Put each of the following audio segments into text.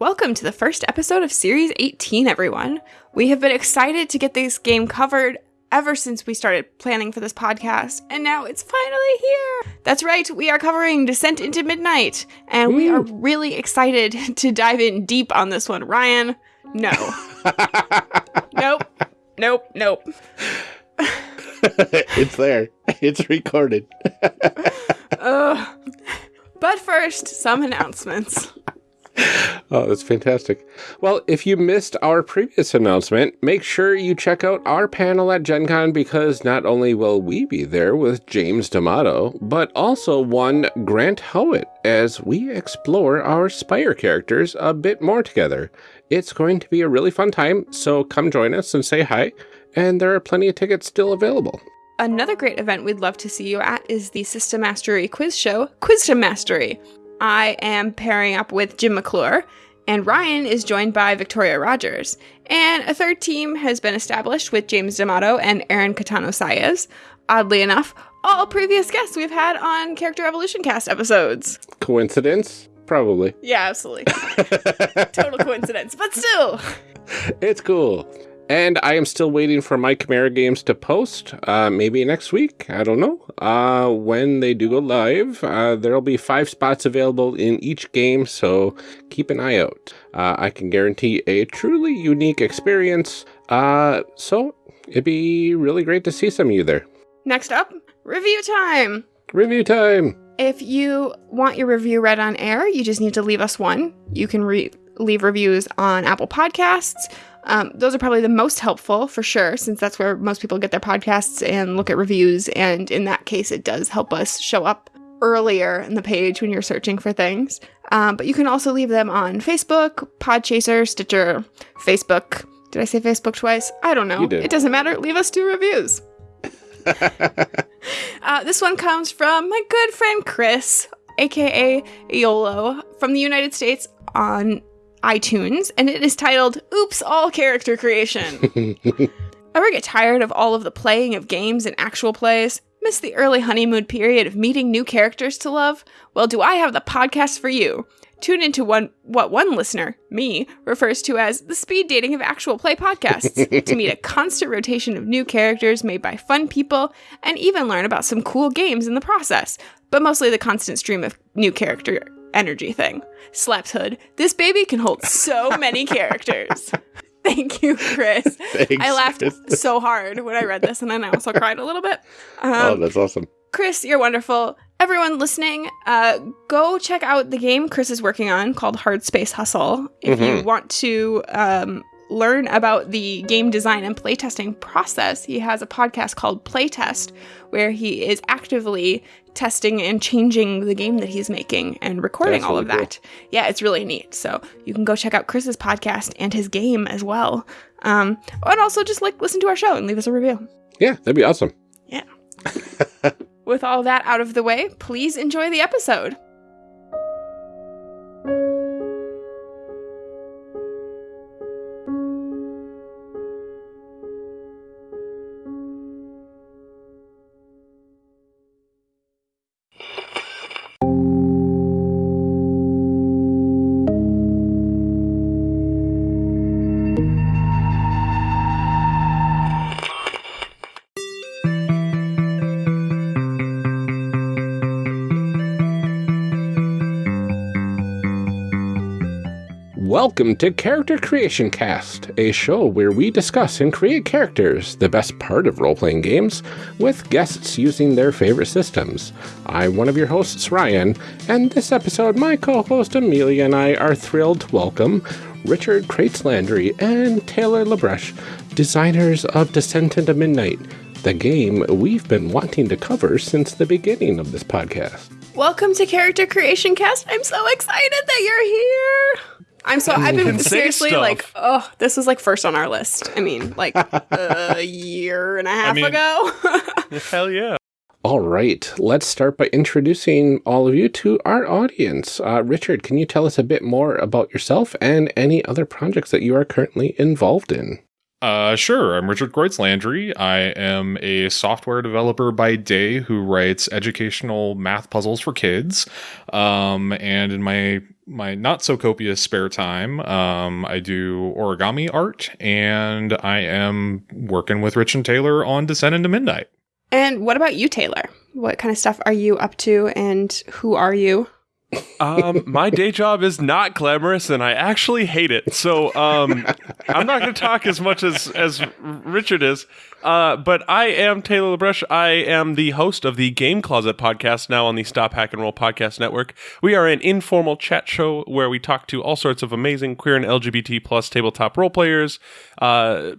Welcome to the first episode of Series 18, everyone. We have been excited to get this game covered ever since we started planning for this podcast, and now it's finally here. That's right, we are covering Descent into Midnight, and we are really excited to dive in deep on this one. Ryan, no. nope. Nope. Nope. it's there. It's recorded. Ugh. But first, some announcements. Oh, that's fantastic. Well, if you missed our previous announcement, make sure you check out our panel at Gen Con because not only will we be there with James D'Amato, but also one Grant Howitt as we explore our Spire characters a bit more together. It's going to be a really fun time, so come join us and say hi, and there are plenty of tickets still available. Another great event we'd love to see you at is the System Mastery quiz show, Quiz Quizdom Mastery. I am pairing up with Jim McClure, and Ryan is joined by Victoria Rogers. And a third team has been established with James D'Amato and Aaron Catano Saez. Oddly enough, all previous guests we've had on Character Evolution Cast episodes. Coincidence? Probably. Yeah, absolutely. Total coincidence, but still. It's cool. And I am still waiting for my Chimera games to post, uh, maybe next week. I don't know. Uh, when they do go live, uh, there'll be five spots available in each game, so keep an eye out. Uh, I can guarantee a truly unique experience. Uh, so it'd be really great to see some of you there. Next up, review time. Review time. If you want your review read on air, you just need to leave us one. You can re- leave reviews on Apple Podcasts. Um, those are probably the most helpful for sure, since that's where most people get their podcasts and look at reviews. And in that case, it does help us show up earlier in the page when you're searching for things. Um, but you can also leave them on Facebook, Podchaser, Stitcher, Facebook. Did I say Facebook twice? I don't know. It doesn't matter. Leave us two reviews. Uh, this one comes from my good friend Chris, aka Iolo, from the United States on iTunes, and it is titled Oops, All Character Creation. Ever get tired of all of the playing of games and actual plays? Miss the early honeymoon period of meeting new characters to love? Well, do I have the podcast for you? Tune into one what one listener, me, refers to as the speed dating of actual play podcasts to meet a constant rotation of new characters made by fun people and even learn about some cool games in the process, but mostly the constant stream of new character energy thing. Slaps Hood. This baby can hold so many characters. Thank you, Chris. Thanks, I laughed Chris. so hard when I read this, and then I also cried a little bit. oh, Um, that's awesome. Chris, you're wonderful. Everyone listening, uh, go check out the game Chris is working on called Hard Space Hustle. If you want to um, learn about the game design and playtesting process, he has a podcast called Playtest, where he is actively testing and changing the game that he's making and recording That's all of really cool. that. Yeah, it's really neat. So you can go check out Chris's podcast and his game as well. Um, and also just like listen to our show and leave us a review. Yeah, that'd be awesome. Yeah. With all that out of the way, please enjoy the episode. Welcome to Character Creation Cast, a show where we discuss and create characters, the best part of role playing games, with guests using their favorite systems. I'm one of your hosts, Ryan, and this episode, my co host Amelia and I are thrilled to welcome Richard Kreutz Landry and Taylor LaBresh, designers of Descent into Midnight, the game we've been wanting to cover since the beginning of this podcast. Welcome to Character Creation Cast. I'm so excited that you're here. I'm so I've been seriously like, oh, this was like first on our list. I mean, like a year and a half mean- ago. Hell yeah. All right, let's start by introducing all of you to our audience. Uh, Richard, can you tell us a bit more about yourself and any other projects that you are currently involved in? Uh, sure. I'm Richard Kreutz Landry. I am a software developer by day who writes educational math puzzles for kids. Um, and in my my not so copious spare time, um, I do origami art, and I am working with Rich and Taylor on Descent into Midnight. And what about you, Taylor? What kind of stuff are you up to, and who are you? Um, my day job is not glamorous, and I actually hate it. So um, I'm not going to talk as much as as Richard is. Uh, but I am Taylor LaBresh. I am the host of the Game Closet podcast now on the Stop Hack and Roll podcast network. We are an informal chat show where we talk to all sorts of amazing queer and LGBT plus tabletop role players, uh,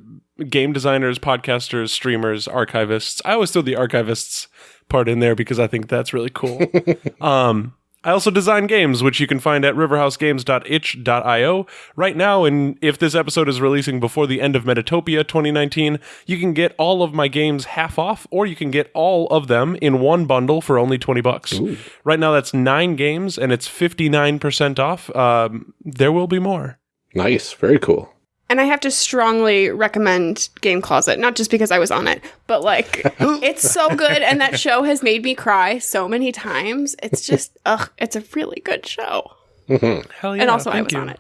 game designers, podcasters, streamers, archivists. I always throw the archivists part in there because I think that's really cool. um, I also design games, which you can find at riverhousegames.itch.io. Right now, and if this episode is releasing before the end of Metatopia 2019, you can get all of my games half off, or you can get all of them in one bundle for only 20 bucks. Right now, that's nine games, and it's 59% off. Um, there will be more. Nice. Very cool. And I have to strongly recommend Game Closet, not just because I was on it, but like it's so good and that show has made me cry so many times. It's just ugh, it's a really good show. Mm-hmm. Hell yeah. and also I was you. on it.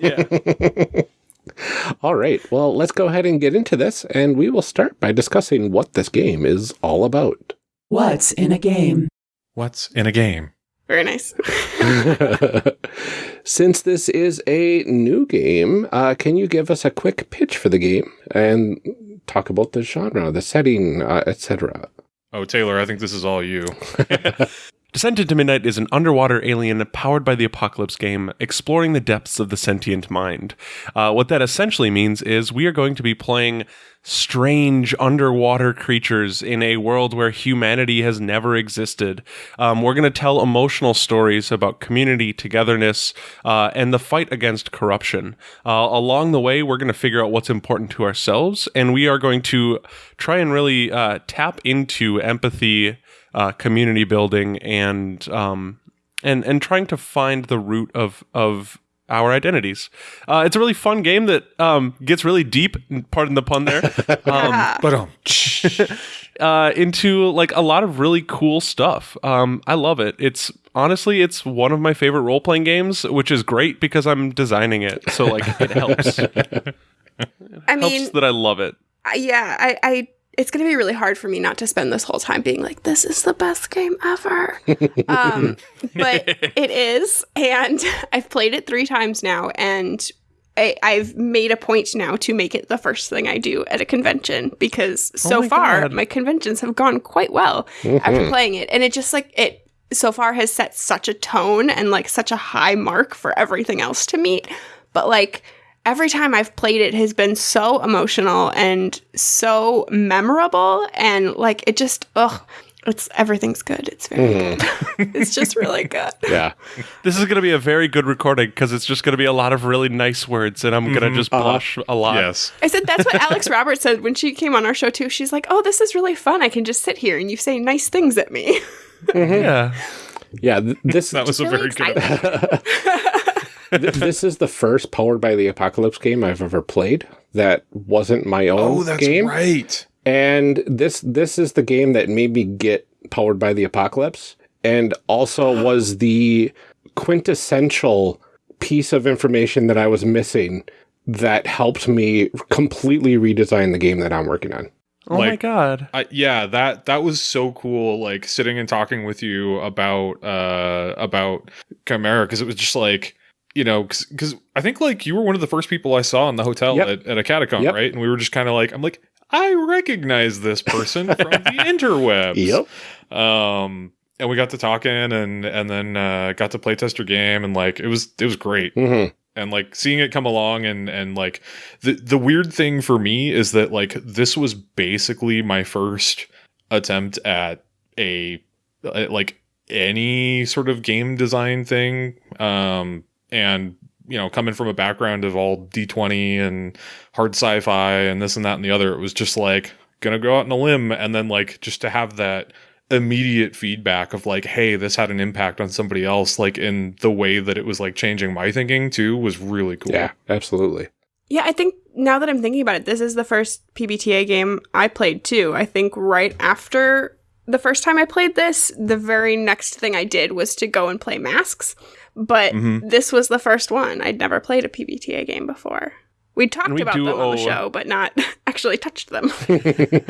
Yeah. All right. Well, let's go ahead and get into this, and we will start by discussing what this game is all about. What's in a game? What's in a game? Very nice. Since this is a new game, uh, can you give us a quick pitch for the game and talk about the genre, the setting, uh, etc.? Oh, Taylor, I think this is all you. Descent into Midnight is an underwater alien powered by the apocalypse game, exploring the depths of the sentient mind. Uh, what that essentially means is we are going to be playing strange underwater creatures in a world where humanity has never existed. Um, we're going to tell emotional stories about community, togetherness, uh, and the fight against corruption. Uh, along the way, we're going to figure out what's important to ourselves, and we are going to try and really uh, tap into empathy uh, community building and um, and and trying to find the root of of our identities. Uh, it's a really fun game that um, gets really deep. Pardon the pun there. Um, But um, uh, into like a lot of really cool stuff. Um, I love it. It's honestly, it's one of my favorite role playing games, which is great because I'm designing it. So like it helps. I mean, helps that I love it. Yeah, I, I it's gonna be really hard for me not to spend this whole time being like, this is the best game ever. um, but it is, and I've played it three times now, and I, I've made a point now to make it the first thing I do at a convention because so my far God. my conventions have gone quite well after playing it, and it just like it so far has set such a tone and like such a high mark for everything else to meet. But like every time I've played it has been so emotional and so memorable and like it just ugh it's everything's good. It's very mm-hmm. good. it's just really good. Yeah. This is going to be a very good recording because it's just going to be a lot of really nice words, and I'm going to mm-hmm. just uh-huh. blush a lot. yes. I said that's what Alex Roberts said when she came on our show too. She's like, "Oh, this is really fun. I can just sit here and you say nice things at me." Mm-hmm. Yeah. Yeah. th- This That was a Really very good. Excited. th- this is the first powered by the apocalypse game I've ever played that wasn't my own Oh, that's game. right. And this this is the game that made me get powered by the apocalypse and also was the quintessential piece of information that I was missing that helped me completely redesign the game that I'm working on. Oh my god. I, yeah, that that was so cool. Like sitting and talking with you about uh about Chimera because it was just like you know because I think like you were one of the first people I saw in the hotel Yep. at, at a catacomb, Yep. right? And we were just kind of like I'm like I recognize this person from the interwebs. Um, and we got to talking and and then uh, got to play test your game and like it was it was great hmm and like seeing it come along and and like the the weird thing for me is that like this was basically my first attempt at a at, like any sort of game design thing um and you know coming from a background of all d20 and hard sci-fi and this and that and the other it was just like gonna go out on a limb and then like just to have that immediate feedback of like hey this had an impact on somebody else like in the way that it was like changing my thinking too was really cool Yeah, absolutely. Yeah, I think now that I'm thinking about it, this is the first PBTA game I played too. I think right after the first time I played this, the very next thing I did was to go and play Masks. But Mm-hmm. this was the first one. I'd never played a PBTA game before. We talked we about do them on the show, but not actually touched them.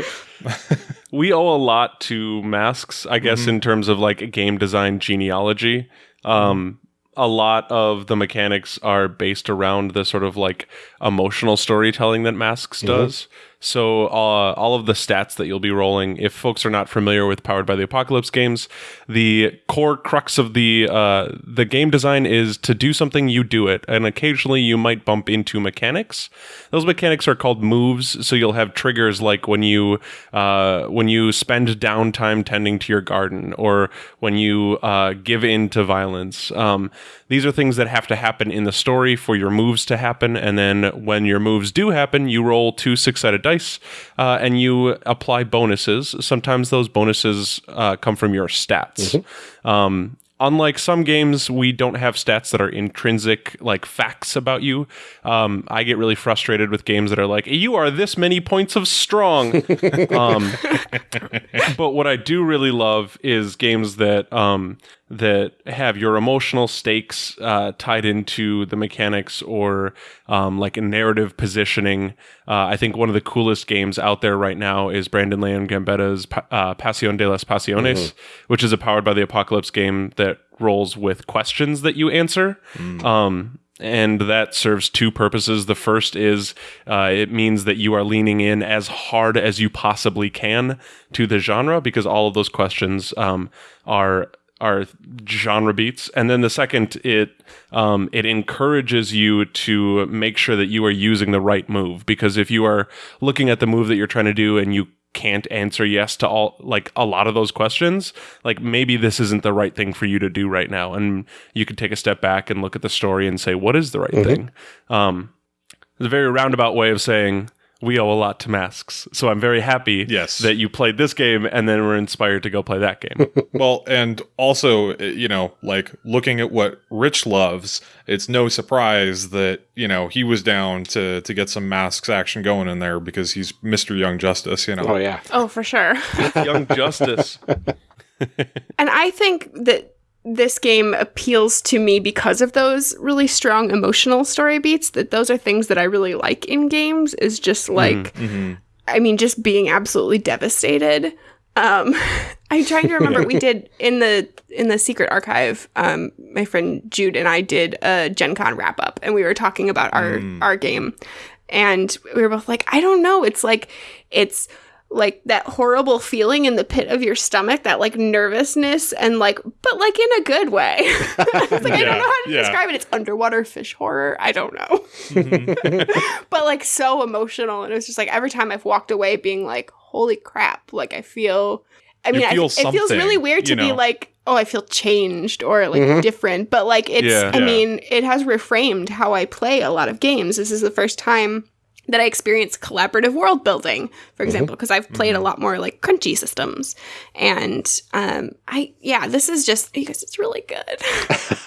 we owe a lot to masks i guess in terms of like a game design genealogy um a lot of the mechanics are based around the sort of like emotional storytelling that masks does so uh, all of the stats that you'll be rolling if folks are not familiar with powered by the apocalypse games the core crux of the uh, the game design is to do something you do it. And occasionally you might bump into mechanics. Those mechanics are called moves. So you'll have triggers like when you uh, when you spend downtime tending to your garden or when you uh, give in to violence. Um, these are things that have to happen in the story for your moves to happen. And then when your moves do happen you roll two six-sided uh, and you apply bonuses. Sometimes those bonuses uh, come from your stats. Um, unlike some games we don't have stats that are intrinsic like facts about you. Um, i get really frustrated with games that are like you are this many points of strong. Um, but what i do really love is games that um, that have your emotional stakes uh, tied into the mechanics or um, like a narrative positioning. Uh, I think one of the coolest games out there right now is Brandon Leon Gambetta's uh, Pasión de las Pasiones, which is a powered by the apocalypse game that rolls with questions that you answer. Um, and that serves two purposes. The first is uh, it means that you are leaning in as hard as you possibly can to the genre because all of those questions um, are are genre beats. And then the second it um, it encourages you to make sure that you are using the right move. Because if you are looking at the move that you're trying to do and you can't answer yes to all like a lot of those questions like maybe this isn't the right thing for you to do right now. And you could take a step back and look at the story and say what is the right thing? Um, it's a very roundabout way of saying we owe a lot to masks so i'm very happy Yes. that you played this game and then were inspired to go play that game well, and also, uh, you know, like looking at what Rich loves, it's no surprise that you know he was down to to get some masks action going in there because he's Mister Young Justice. You know, Oh yeah. oh, for sure. young justice And I think that this game appeals to me because of those really strong emotional story beats. That those are things that I really like in games. Is just like, I mean, just being absolutely devastated. Um, I'm trying to remember. we did in the in the secret archive. Um, my friend Jude and I did a Gen Con wrap up, and we were talking about our our game, and we were both like, I don't know. It's like it's like that horrible feeling in the pit of your stomach, that like nervousness and like, but like in a good way. it's like, I don't know how to Yeah, yeah. describe it. It's underwater fish horror. I don't know. but like so emotional. And it was just like every time I've walked away being like, holy crap, like I feel. I You mean, I, it feels really weird to you be like, oh, I feel changed or like mm-hmm. different. But like, it's, Yeah. I Yeah. mean, it has reframed how I play a lot of games. This is the first time that I experience collaborative world building, for example, because I've played a lot more like crunchy systems. And um, I, yeah, this is just because it's really good.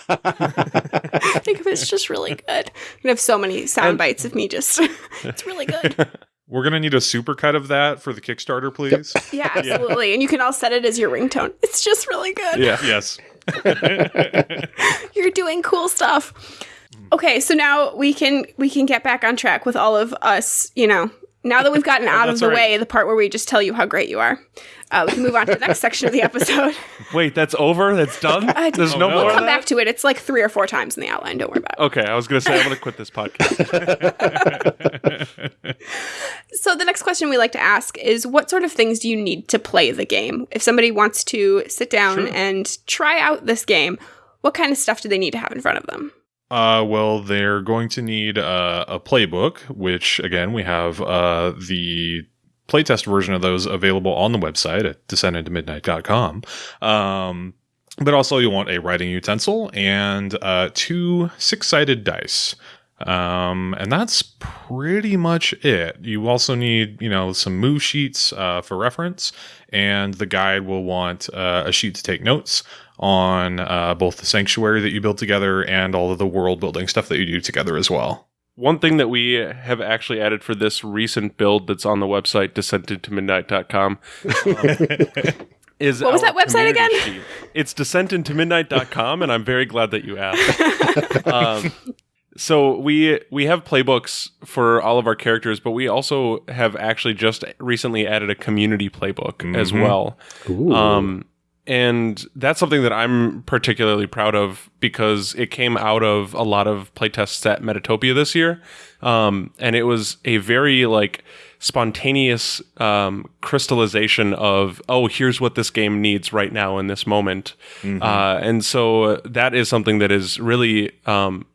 I think of it's just really good. We have so many sound bites of me just, it's really good. we're gonna need a supercut of that for the Kickstarter, please. Yeah, absolutely. And you can all set it as your ringtone. It's just really good. yeah yes. You're doing cool stuff. Okay, so now we can we can get back on track with all of us, you know. Now that we've gotten out of the right. way, the part where we just tell you how great you are, uh, we can move on to the next section of the episode. wait that's over that's done there's no no. more We'll come back to it. It's like three or four times in the outline. Don't worry about it. okay i was gonna say i'm gonna quit this podcast So the next question we like to ask is, what sort of things do you need to play the game? If somebody wants to sit down and try out this game, what kind of stuff do they need to have in front of them? Uh, well, they're going to need uh, a playbook, which again we have uh, the playtest version of those available on the website at descentintomidnight.com. Um, but also you'll want a writing utensil and uh, two six-sided dice. Um, and that's pretty much it. You also need, you know, some move sheets uh, for reference, and the guide will want uh, a sheet to take notes on uh, both the sanctuary that you build together and all of the world building stuff that you do together as well. one thing that we have actually added for this recent build that's on the website descentedtomidnight.com um, is What was that website community again? sheet. It's descentedtomidnight.com and I'm very glad that you asked. um, so we we have playbooks for all of our characters, but we also have actually just recently added a community playbook as well. Ooh. Um, and that's something that I'm particularly proud of because it came out of a lot of playtests at Metatopia this year. Um, and it was a very like spontaneous um, crystallization of, oh, here's what this game needs right now in this moment. Uh, and so that is something that is really um,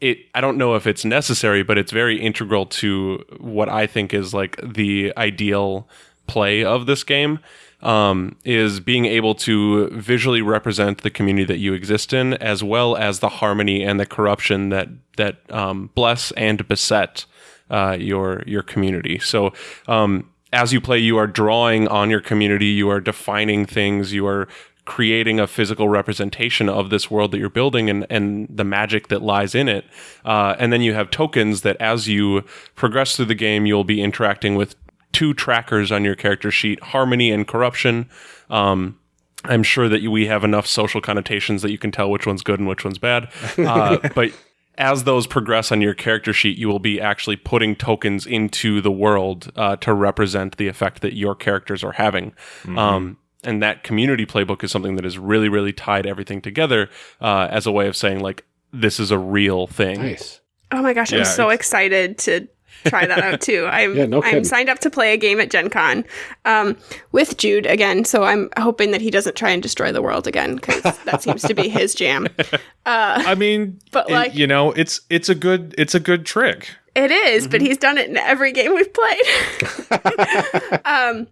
it I don't know if it's necessary, but it's very integral to what I think is like the ideal play of this game. Um, is being able to visually represent the community that you exist in, as well as the harmony and the corruption that that um, bless and beset uh, your your community. So um, as you play, you are drawing on your community, you are defining things, you are creating a physical representation of this world that you're building and, and the magic that lies in it. Uh, and then you have tokens that as you progress through the game, you'll be interacting with two trackers on your character sheet harmony and corruption. Um, I'm sure that you, we have enough social connotations that you can tell which one's good and which one's bad. Uh, but as those progress on your character sheet, you will be actually putting tokens into the world uh, to represent the effect that your characters are having. Um, and that community playbook is something that is really, really tied everything together uh, as a way of saying, like, this is a real thing. nice. Oh my gosh, I'm so excited to try that out too. I'm Yeah, no I'm signed up to play a game at Gen Con um, with Jude again, so I'm hoping that he doesn't try and destroy the world again because that seems to be his jam. I mean, But, it- like- you know, it's it's a good it's a good trick. It is, Mm-hmm. but he's done it in every game we've played. um,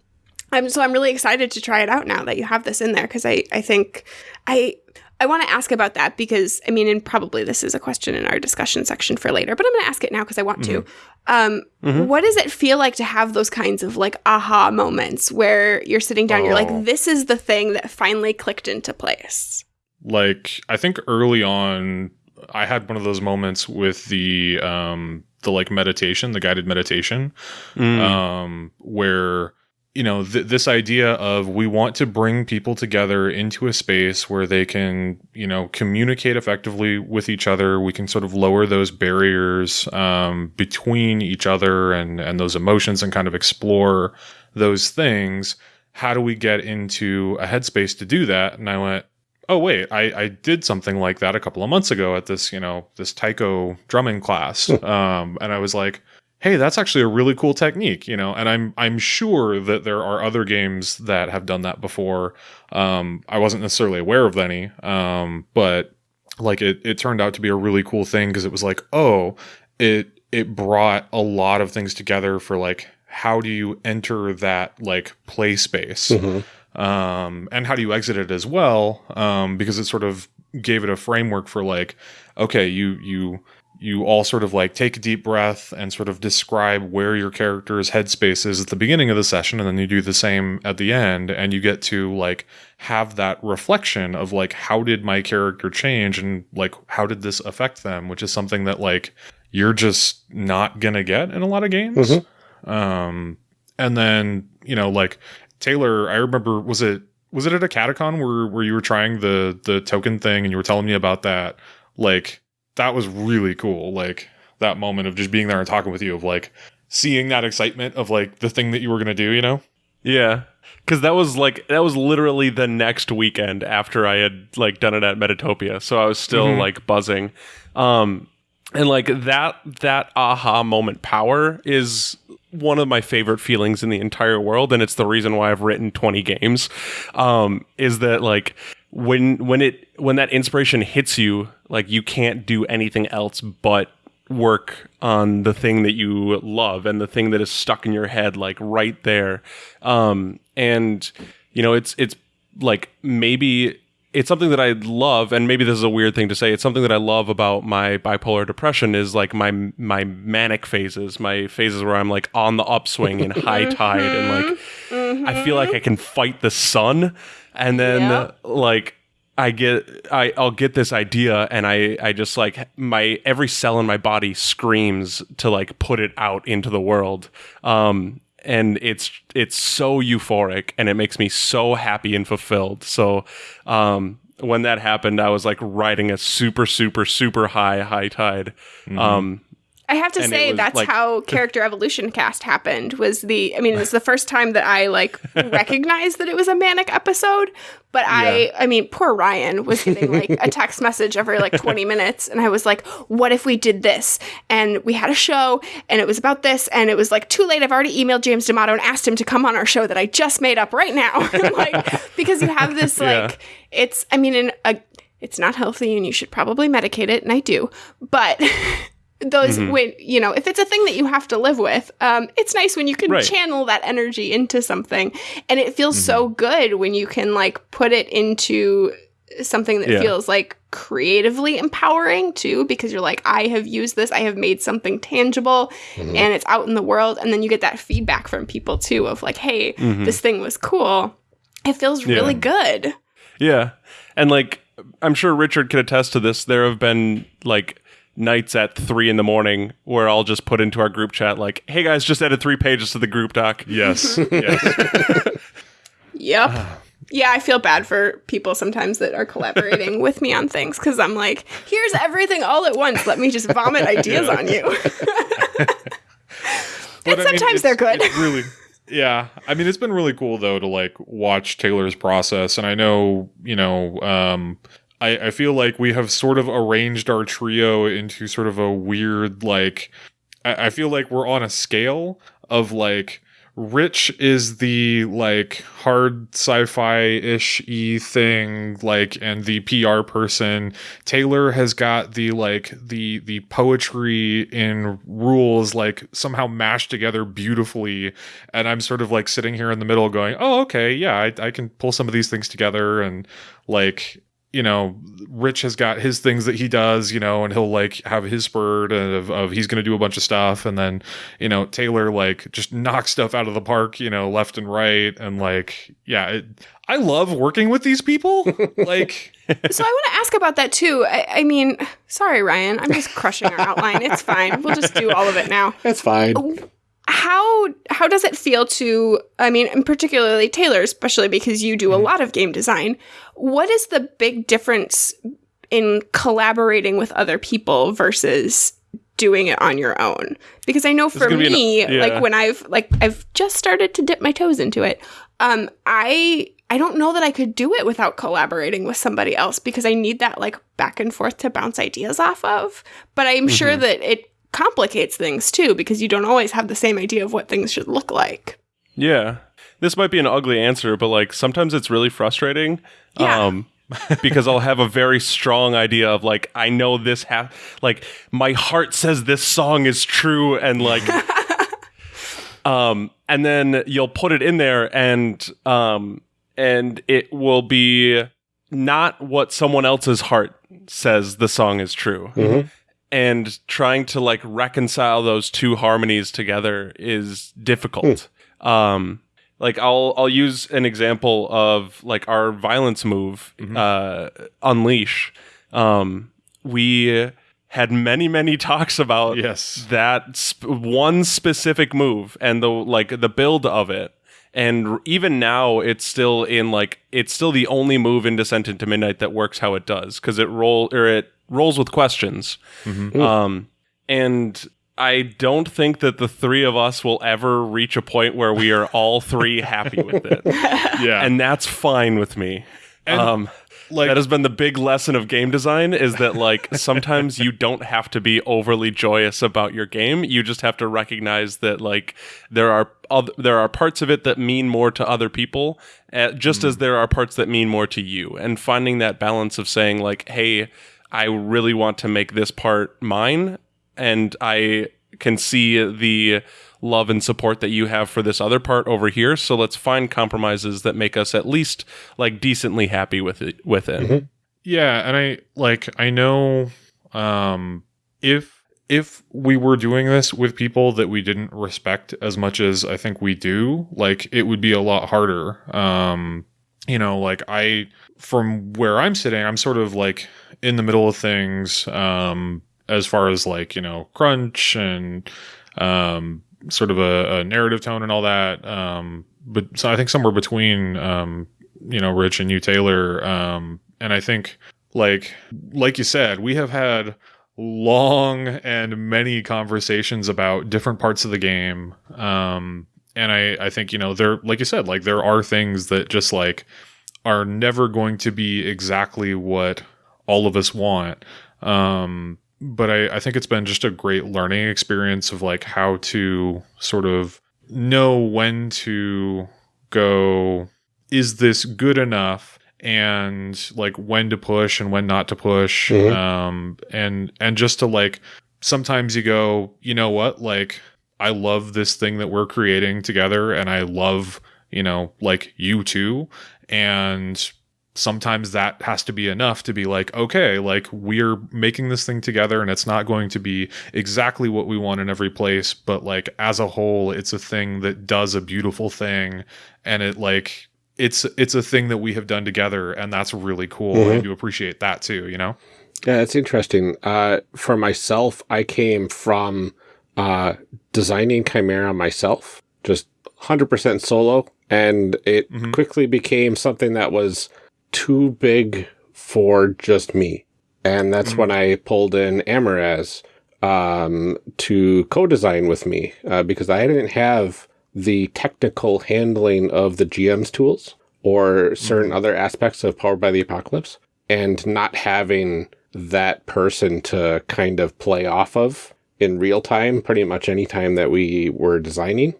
I'm so I'm really excited to try it out now that you have this in there because I I think I I want to ask about that because I mean, and probably this is a question in our discussion section for later, but I'm going to ask it now because I want to. Um, What does it feel like to have those kinds of like aha moments where you're sitting down, you're Oh. like, this is the thing that finally clicked into place? Like I think early on, I had one of those moments with the um the like meditation, the guided meditation, Mm. um, where you know th- this idea of we want to bring people together into a space where they can you know communicate effectively with each other. We can sort of lower those barriers um, between each other and and those emotions and kind of explore those things. How do we get into a headspace to do that? And i went oh wait i i did something like that a couple of months ago at this you know this taiko drumming class. Um and i was like hey that's actually a really cool technique you know and i'm i'm sure that there are other games that have done that before. Um i wasn't necessarily aware of any um but like it it turned out to be a really cool thing because it was like oh it it brought a lot of things together for like how do you enter that like play space? Um and how do you exit it as well? Um because it sort of gave it a framework for like okay you you you all sort of like take a deep breath and sort of describe where your character's headspace is at the beginning of the session and then you do the same at the end and you get to like have that reflection of like how did my character change and like how did this affect them which is something that like you're just not gonna get in a lot of games. Um and then you know like taylor i remember was it was it at a catacon where where you were trying the the token thing and you were telling me about that? Like that was really cool like that moment of just being there and talking with you of like seeing that excitement of like the thing that you were gonna do you know Yeah. Cause that was like that was literally the next weekend after I had like done it at Metatopia. So I was still Mhm. like buzzing. Um and like that that aha moment power is one of my favorite feelings in the entire world and it's the reason why I've written 20 games. Um is that like when when it when that inspiration hits you, like you can't do anything else but work on the thing that you love and the thing that is stuck in your head like right there. Um and you know it's it's like maybe it's something that I love and maybe this is a weird thing to say it's something that I love about my bipolar depression is like my my manic phases my phases where I'm like on the upswing and high tide and like I feel like I can fight the sun and then Yep. like I get I I'll get this idea and I I just like my every cell in my body screams to like put it out into the world. Um and it's it's so euphoric and it makes me so happy and fulfilled. So um when that happened I was like riding a super super super high high tide. Um I have to And say that's like- how character evolution cast happened. Was the I mean it's the first time that I like recognized that it was a manic episode. But I I mean poor Ryan was getting like a text message every like 20 minutes and I was like what if we did this and we had a show and it was about this and it was like too late I've already emailed James D'Amato and asked him to come on our show that I just made up right now. like because you have this Yeah. like it's I mean in a it's not healthy and you should probably medicate it and I do. But those Mm-hmm. when you know if it's a thing that you have to live with um it's nice when you can Right. channel that energy into something and it feels so Mm-hmm. good when you can like put it into something that Yeah. feels like creatively empowering too because you're like i have used this i have made something tangible and it's out in the world and then you get that feedback from people too of like hey this thing was cool it feels really good Yeah. And like I'm sure Richard could attest to this. There have been like nights at three in the morning where I'll just put into our group chat like, hey guys, just added three pages to the group doc. Yes. yes. Yep. yeah, I feel bad for people sometimes that are collaborating with me on things because I'm like, here's everything all at once. Let me just vomit ideas on you. But, And sometimes they're good. really, yeah. I mean, it's been really cool though to like watch Taylor's process, and I know, you know, um, I, I feel like we have sort of arranged our trio into sort of a weird like. I, I feel like we're on a scale of like. Rich is the like hard sci-fi ish e thing, like, and the PR person. Taylor has got the like the the poetry in rules like somehow mashed together beautifully, and I'm sort of like sitting here in the middle going, oh okay, yeah, I, I can pull some of these things together, and like you know, Rich has got his things that he does, you know, and he'll like have his spurt of, of he's going to do a bunch of stuff. And then, you know, Taylor like just knocks stuff out of the park, you know, left and right. And like, yeah, it, I love working with these people. like, so I want to ask about that too. I, I mean, sorry, Ryan. I'm just crushing our outline. It's fine. We'll just do all of it now. That's fine. Oh, How how does it feel to? I mean, and particularly Taylor, especially because you do a lot of game design. What is the big difference in collaborating with other people versus doing it on your own? Because I know for gonna an- me, yeah. like when I've like I've just started to dip my toes into it. Um, I I don't know that I could do it without collaborating with somebody else because I need that like back and forth to bounce ideas off of. But I'm sure that it complicates things too because you don't always have the same idea of what things should look like. Yeah. This might be an ugly answer, but like sometimes it's really frustrating. Yeah. Um because I'll have a very strong idea of like I know this ha- like my heart says this song is true and like um and then you'll put it in there and um and it will be not what someone else's heart says the song is true and trying to like reconcile those two harmonies together is difficult. Um like i'll i'll use an example of like our violence move uh unleash. Um we had many many talks about Yes. that sp- one specific move and the like the build of it. And r- even now it's still in like it's still the only move in descent into midnight that works how it does because it roll or it rolls with questions um and I don't think that the three of us will ever reach a point where we are all three happy with it. yeah. And that's fine with me. um, like, that has been the big lesson of game design is that like sometimes you don't have to be overly joyous about your game. You just have to recognize that like there are other, there are parts of it that mean more to other people, uh, just as there are parts that mean more to you. And finding that balance of saying like, "Hey, I really want to make this part mine," and I can see the love and support that you have for this other part over here. So let's find compromises that make us at least like decently happy with it. With it. Yeah, and I like I know um if if we were doing this with people that we didn't respect as much as I think we do, like it would be a lot harder. Um you know, like I from where I'm sitting, I'm sort of like in the middle of things um, as far as like you know crunch and um, sort of a, a narrative tone and all that. Um, but so I think somewhere between um, you know Rich and you Taylor, um, and I think like like you said, we have had long and many conversations about different parts of the game. Um, and I, I think, you know, there, like you said, like there are things that just like are never going to be exactly what all of us want. Um, but I, I think it's been just a great learning experience of like how to sort of know when to go, is this good enough? and like when to push and when not to push Mhm. um and and just to like sometimes you go you know what like i love this thing that we're creating together and i love you know like you too and sometimes that has to be enough to be like okay like we're making this thing together and it's not going to be exactly what we want in every place but like as a whole it's a thing that does a beautiful thing and it like it's it's a thing that we have done together and that's really cool Mhm. and you appreciate that too you know Yeah, it's interesting. Uh, for myself, I came from uh, designing Chimera myself, just 100% solo, and it Mhm. quickly became something that was too big for just me. And that's Mhm. when I pulled in Amaraz um, to co-design with me uh, because I didn't have the technical handling of the GM's tools or certain other aspects of Powered by the Apocalypse and not having that person to kind of play off of in real time, pretty much any time that we were designing,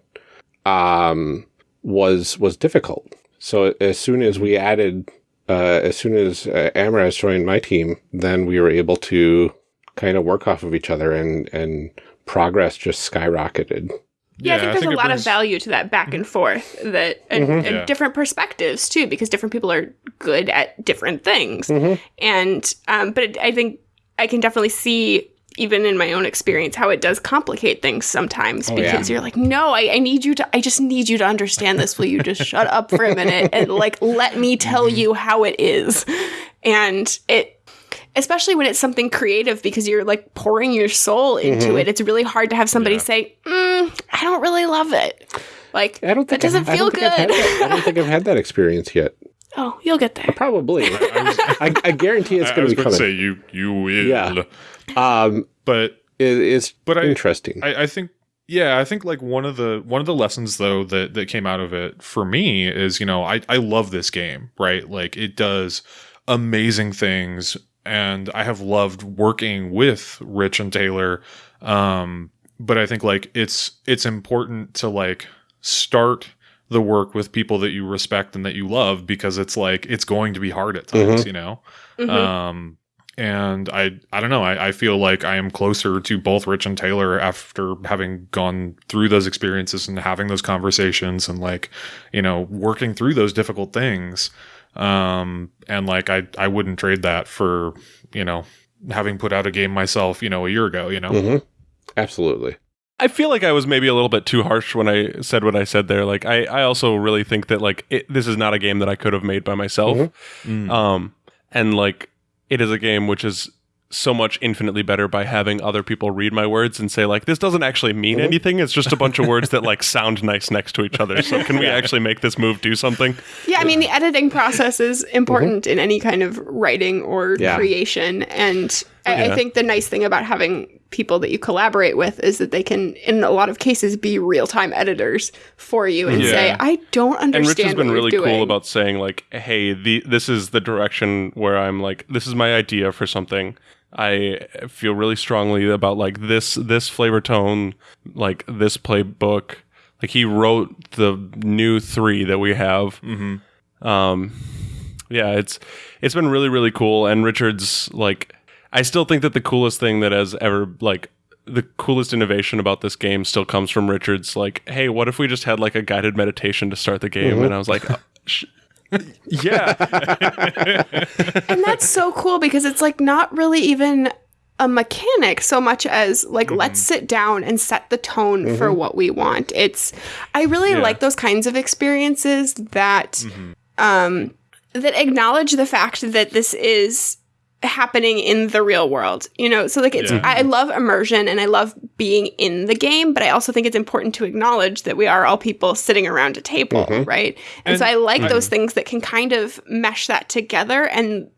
um, was was difficult. So as soon as we added, uh, as soon as uh, Amaraz joined my team, then we were able to kind of work off of each other, and and progress just skyrocketed. Yeah, I think there's a lot brings- of value to that back and forth that and, Mhm. and Yeah. different perspectives too, because different people are good at different things. Mhm. And um, but it, I think I can definitely see even in my own experience how it does complicate things sometimes Oh, because yeah. you're like, no, I, I need you to I just need you to understand this. Will you just shut up for a minute and like let me tell Mm-hmm. you how it is? And it especially when it's something creative because you're like pouring your soul into Mhm. it. It's really hard to have somebody Yeah. say, mm, "I don't really love it." Like I don't that doesn't I, I feel I've good. that- I don't think I've had that experience yet. Oh, you'll get there. Probably. I was, I, I guarantee it's going to be going to say you you will Yeah. um, but it, it's But interesting. I, I think yeah i think like one of the one of the lessons though that that came out of it for me is you know i i love this game right like it does amazing things and i have loved working with rich and taylor um but i think like it's it's important to like start the work with people that you respect and that you love because it's like it's going to be hard at times you know? Mhm. um and i i don't know. I, I feel like i am closer to both rich and taylor after having gone through those experiences and having those conversations and like you know working through those difficult things. Um and like i i wouldn't trade that for you know having put out a game myself you know a year ago you know? Hmm Absolutely. I feel like I was maybe a little bit too harsh when I said what I said there. Like, I, I also really think that like it, this is not a game that I could have made by myself. Mhm. Mm. Um, and like it is a game which is so much infinitely better by having other people read my words and say like this doesn't actually mean Mhm. anything. It's just a bunch of words that like sound nice next to each other. So can we actually make this move do something? Yeah, I mean the editing process is important in any kind of writing or Yeah. creation, and I, Yeah. I think the nice thing about having people that you collaborate with is that they can, in a lot of cases, be real time editors for you and Yeah. say, "I don't understand." and understand." Rich has been what really you're doing. cool about saying like, "Hey, the this is the direction where I'm like, this is my idea for something. I feel really strongly about like this this flavor tone, like this playbook. Like he wrote the new three that we have. hmm Um, yeah, it's it's been really really cool. And Richard's like, I still think that the coolest thing that has ever like the coolest innovation about this game still comes from Richard's like, hey, what if we just had like a guided meditation to start the game? And I was like, oh, sh- yeah, and that's so cool because it's like not really even a mechanic so much as like Mm-hmm. let's sit down and set the tone for what we want it's i really Yeah. like those kinds of experiences that Mm-hmm. um that acknowledge the fact that this is happening in the real world you know so like it's Yeah. i love immersion and i love being in the game but i also think it's important to acknowledge that we are all people sitting around a table Mhm. right and, so i like I- those things that can kind of mesh that together and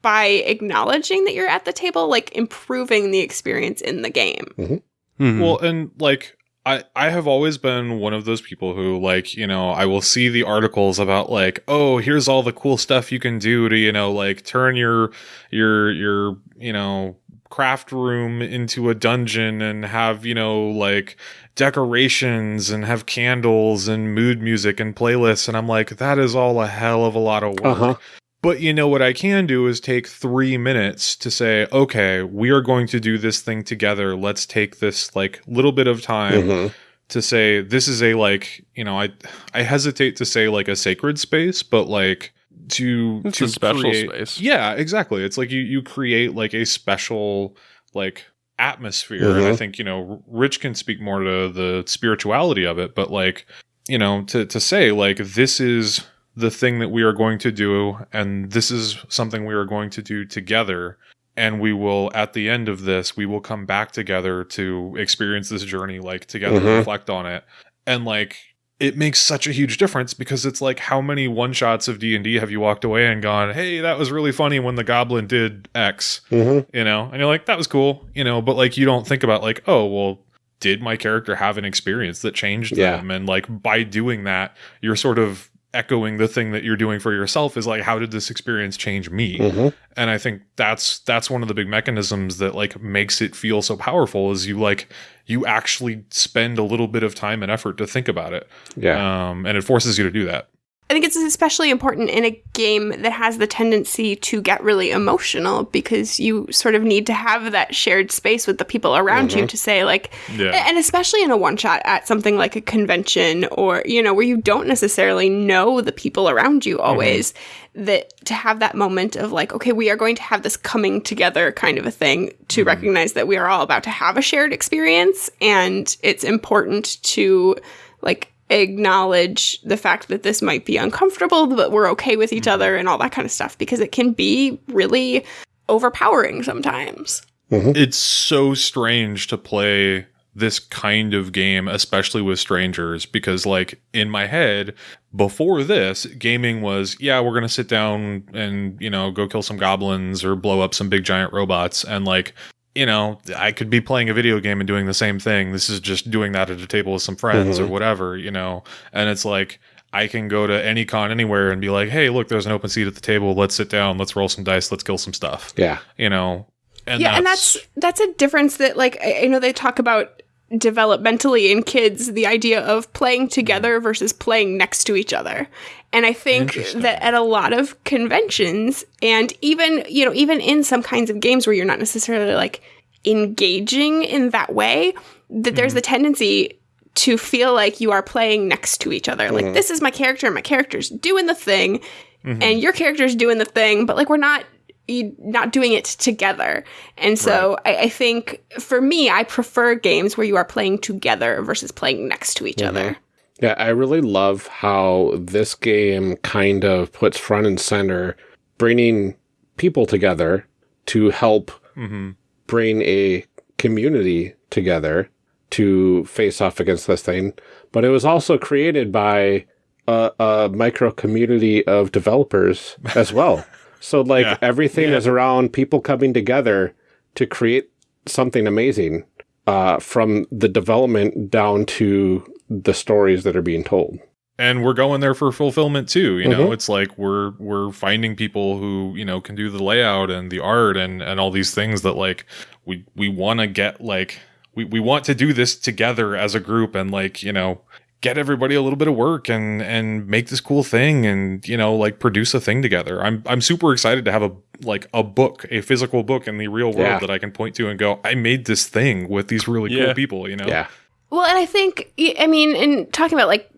by acknowledging that you're at the table like improving the experience in the game Mhm. Well, and like I I have always been one of those people who like, you know, I will see the articles about like, oh, here's all the cool stuff you can do to, you know, like turn your your your, you know, craft room into a dungeon and have, you know, like decorations and have candles and mood music and playlists and I'm like, that is all a hell of a lot of work. Uh-huh. But you know what I can do is take three minutes to say, okay, we are going to do this thing together. Let's take this like little bit of time Mhm. to say this is a like, you know, I I hesitate to say like a sacred space, but like to It's to a special create- space. Yeah, exactly. It's like you you create like a special like atmosphere and I Mhm. think, you know, Rich can speak more to the spirituality of it, but like, you know, to to say like this is the thing that we are going to do and this is something we are going to do together and we will at the end of this we will come back together to experience this journey like together Mhm. reflect on it and like it makes such a huge difference because it's like how many one shots of d&d have you walked away and gone hey that was really funny when the goblin did x Mhm. you know and you're like that was cool you know but like you don't think about like oh well did my character have an experience that changed Yeah. them and like by doing that you're sort of echoing the thing that you're doing for yourself is like how did this experience change me Mhm. and i think that's that's one of the big mechanisms that like makes it feel so powerful is you like you actually spend a little bit of time and effort to think about it Yeah. um and it forces you to do that I think it's especially important in a game that has the tendency to get really emotional because you sort of need to have that shared space with the people around you mm-hmm. to say, like, yeah. and especially in a one shot at something like a convention or, you know, where you don't necessarily know the people around you mm-hmm. always, that to have that moment of like, okay, we are going to have this coming together kind of a thing to mm-hmm. recognize that we are all about to have a shared experience and it's important to like acknowledge the fact that this might be uncomfortable, but we're okay with each mm-hmm. other and all that kind of stuff because it can be really overpowering sometimes. Mm-hmm. it's so strange to play this kind of game, especially with strangers, because like in my head, before this, gaming was, yeah, we're gonna sit down and, you know, go kill some goblins or blow up some big giant robots and like you know, I could be playing a video game and doing the same thing. This is just doing that at a table with some friends or mm-hmm. whatever, you know. And it's like I can go to any con anywhere and be like, "Hey, look, there's an open seat at the table. Let's sit down. Let's roll some dice. Let's kill some stuff." Yeah. You know. And yeah, and that's that's a difference that like I, I know they talk about developmentally in kids the idea of playing together versus playing next to each other. And I think that at a lot of conventions and even, you know, even in some kinds of games where you're not necessarily like engaging in that way, that there's mm-hmm. the tendency to feel like you are playing next to each other. Like mm-hmm. this is my character and my character's doing the thing mm-hmm. and your character's doing the thing, but like we're not not doing it together. And so I, I think for me, I prefer games where you are playing together versus playing next to each other. Yeah, I really love how this game kind of puts front and center bringing people together to help Mhm. bring a community together to face off against this thing. But it was also created by a, a micro community of developers as well. so, like, Yeah. everything is around people coming together to create something amazing uh, from the development down to the stories that are being told. and we're going there for fulfillment too you know Mhm. it's like we're we're finding people who you know can do the layout and the art and and all these things that like we we want to get like we, we want to do this together as a group and like you know get everybody a little bit of work and and make this cool thing and you know like produce a thing together i'm i'm super excited to have a like a book a physical book in the real world Yeah. that i can point to and go i made this thing with these really Yeah. cool people you know Yeah. Well, and I think I mean, in talking about like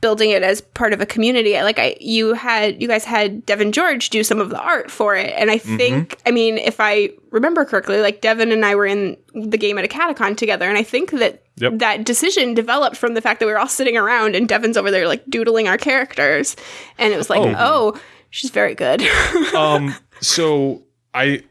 building it as part of a community, I- like I you had you guys had Devin George do some of the art for it, and I think I mean if I remember correctly, like Devin and I were in the game at a catacon together, and I think that Yep. that decision developed from the fact that we were all sitting around and Devin's over there like doodling our characters, and it was like Oh. oh. She's very good. um so I-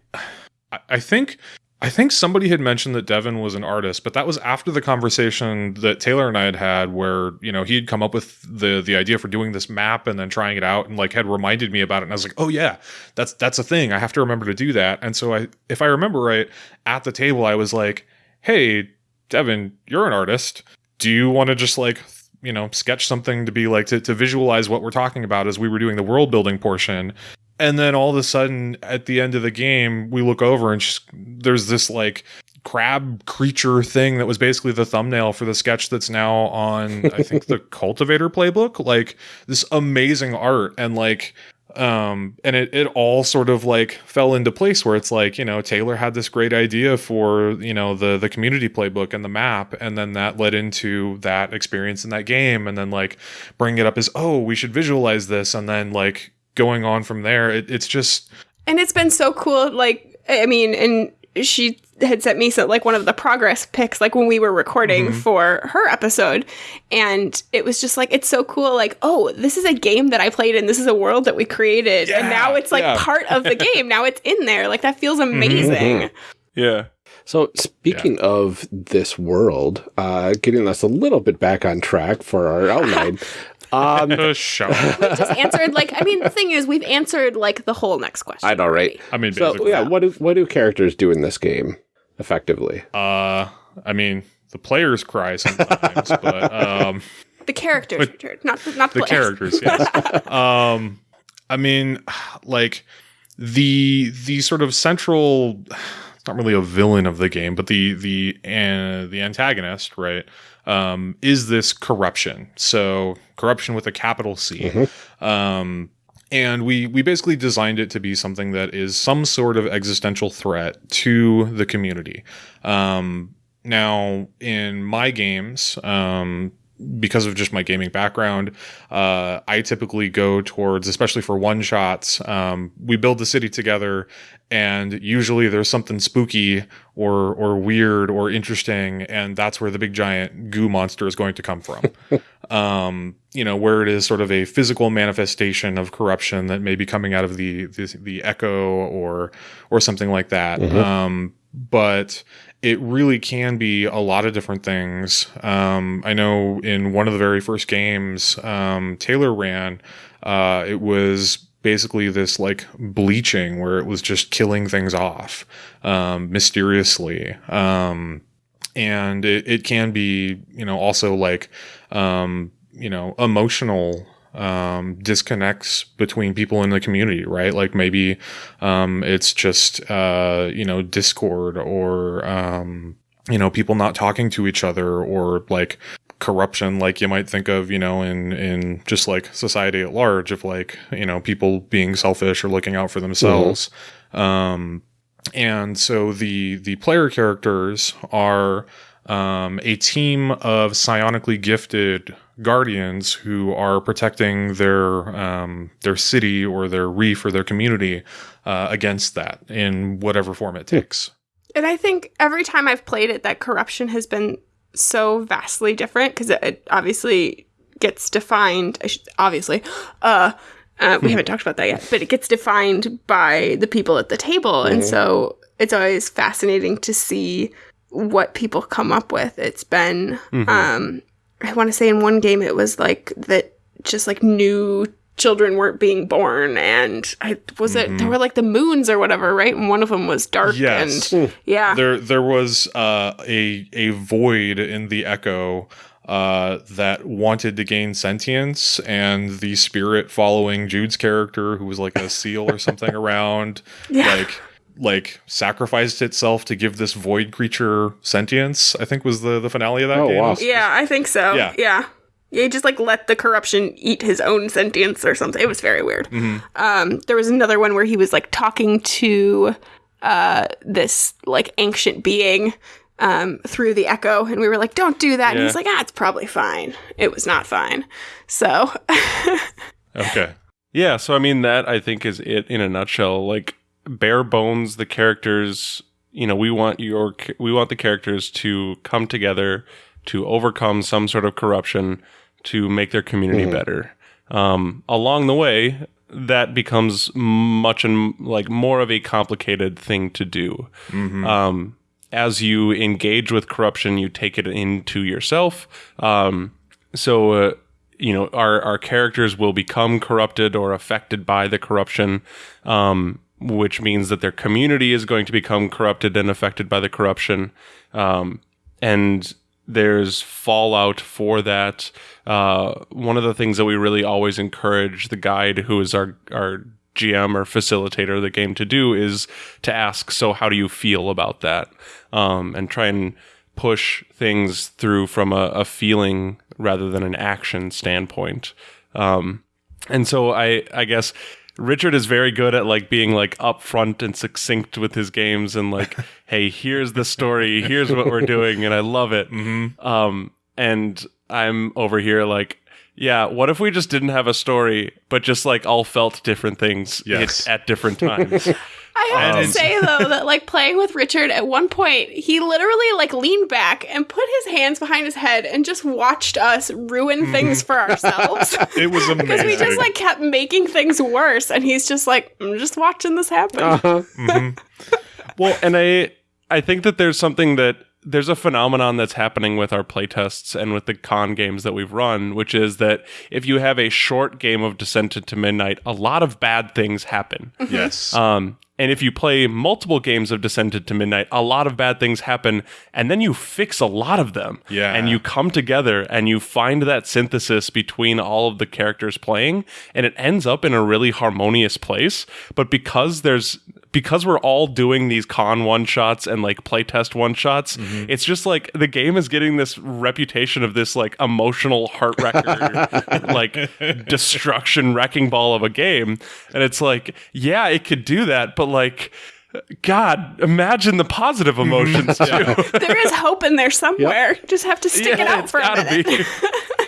i think i think somebody had mentioned that devin was an artist but that was after the conversation that taylor and i had had where you know he had come up with the the idea for doing this map and then trying it out and like had reminded me about it. And i was like oh yeah that's that's a thing. I have to remember to do that. And so i if i remember right at the table i was like hey devin you're an artist. Do you want to just like you know sketch something to be like to, to visualize what we're talking about as we were doing the world building portion and then all of a sudden at the end of the game we look over and there's this like crab creature thing that was basically the thumbnail for the sketch that's now on i think the cultivator playbook. Like this amazing art and like um and it, it all sort of like fell into place where it's like you know taylor had this great idea for you know the the community playbook and the map and then that led into that experience in that game. And then like bring it up as oh we should visualize this. And then like going on from there it, it's just and it's been so cool. Like, I mean, and she had sent me so like one of the progress pics, like when we were recording Mm-hmm. for her episode, and it was just like it's so cool. Like, oh, this is a game that I played, and this is a world that we created, and now it's like yeah. Mm-hmm. part of the game. Now it's in there. Like that feels amazing. Yeah. So, speaking of this world, uh, getting us a little bit back on track for our outline. Um, a show Just answered like I mean, the thing is, we've answered like the whole next question. I know, right? i mean So, yeah, what do what do characters do in this game effectively? uh i mean the players cry sometimes but um The characters, Richard, not the, not the, the players. characters yes um i mean like the the sort of central it's not really a villain of the game but the the uh, the antagonist right um is this corruption? So corruption with a capital c. Um and we we basically designed it to be something that is some sort of existential threat to the community. Um now in my games um because of just my gaming background, uh, I typically go towards, especially for one shots, um, we build the city together, and usually there's something spooky or or weird or interesting, and that's where the big giant goo monster is going to come from. um, you know, where it is sort of a physical manifestation of corruption that may be coming out of the the, the echo or or something like that. Um, but it really can be a lot of different things. Um, I know in one of the very first games um, Taylor ran, uh, it was basically this like bleaching where it was just killing things off um, mysteriously. Um, and it, it can be, you know, also like, um, you know, emotional um, disconnects between people in the community, right? Like maybe um, it's just uh, you know discord or um, you know people not talking to each other or like corruption like you might think of you know in in just like society at large of like you know people being selfish or looking out for themselves um and so the the player characters are um, a team of psionically gifted guardians who are protecting their um, their city or their reef or their community uh, against that in whatever form it takes. And I think every time I've played it, that corruption has been so vastly different because it, it obviously gets defined. Should, obviously, uh, uh, we haven't talked about that yet, but it gets defined by the people at the table, and so it's always fascinating to see what people come up with. It's been, um, I want to say, in one game, it was like that, just like new children weren't being born and I was it there were like the moons or whatever right and one of them was dark Yes. and yeah There there was uh, a a void in the echo uh, that wanted to gain sentience, and the spirit following Jude's character, who was like a seal or something around, Yeah. like like sacrificed itself to give this void creature sentience. I think was the the finale of that Oh, game. wow. Yeah, I think so. Yeah. Yeah. Yeah. He just like let the corruption eat his own sentience or something. It was very weird. Um, there was another one where he was like talking to uh, this like ancient being um, through the echo, and we were like, "Don't do that." And he's like, "Ah, it's probably fine." It was not fine. So Okay. Yeah, so I mean that I think is it in a nutshell. Like bare bones, the characters. You know, we want your we want the characters to come together to overcome some sort of corruption to make their community better. Um, along the way, that becomes much and like more of a complicated thing to do. Um, as you engage with corruption, you take it into yourself. Um, so, uh, you know, our, our characters will become corrupted or affected by the corruption, um, which means that their community is going to become corrupted and affected by the corruption. Um, and there's fallout for that. Uh, one of the things that we really always encourage the guide, who is our, our GM or facilitator of the game, to do is to ask, So, how do you feel about that? Um, and try and push things through from a, a feeling rather than an action standpoint. Um, and so I, I guess Richard is very good at like being like upfront and succinct with his games and like, hey, here's the story, here's what we're doing, and I love it. Um, and I'm over here like, yeah, what if we just didn't have a story, but just like all felt different things Yes. at, at different times? I have Um, to say though that like playing with Richard at one point, he literally like leaned back and put his hands behind his head and just watched us ruin things for ourselves. It was amazing. Because we just like kept making things worse, and he's just like, I'm just watching this happen. Uh-huh. Well, and I I think that there's something that there's a phenomenon that's happening with our playtests and with the con games that we've run, which is that if you have a short game of Descent into Midnight, a lot of bad things happen. yes. Um, and if you play multiple games of Descent into Midnight, a lot of bad things happen, and then you fix a lot of them. Yeah. And you come together and you find that synthesis between all of the characters playing, and it ends up in a really harmonious place. But because there's because we're all doing these con one shots and like playtest one shots, it's just like the game is getting this reputation of this like emotional heart wrecker, like destruction wrecking ball of a game. And it's like, yeah, it could do that, but like, God, imagine the positive emotions too. there is hope in there somewhere. Just have to stick it out it's for a gotta minute. be.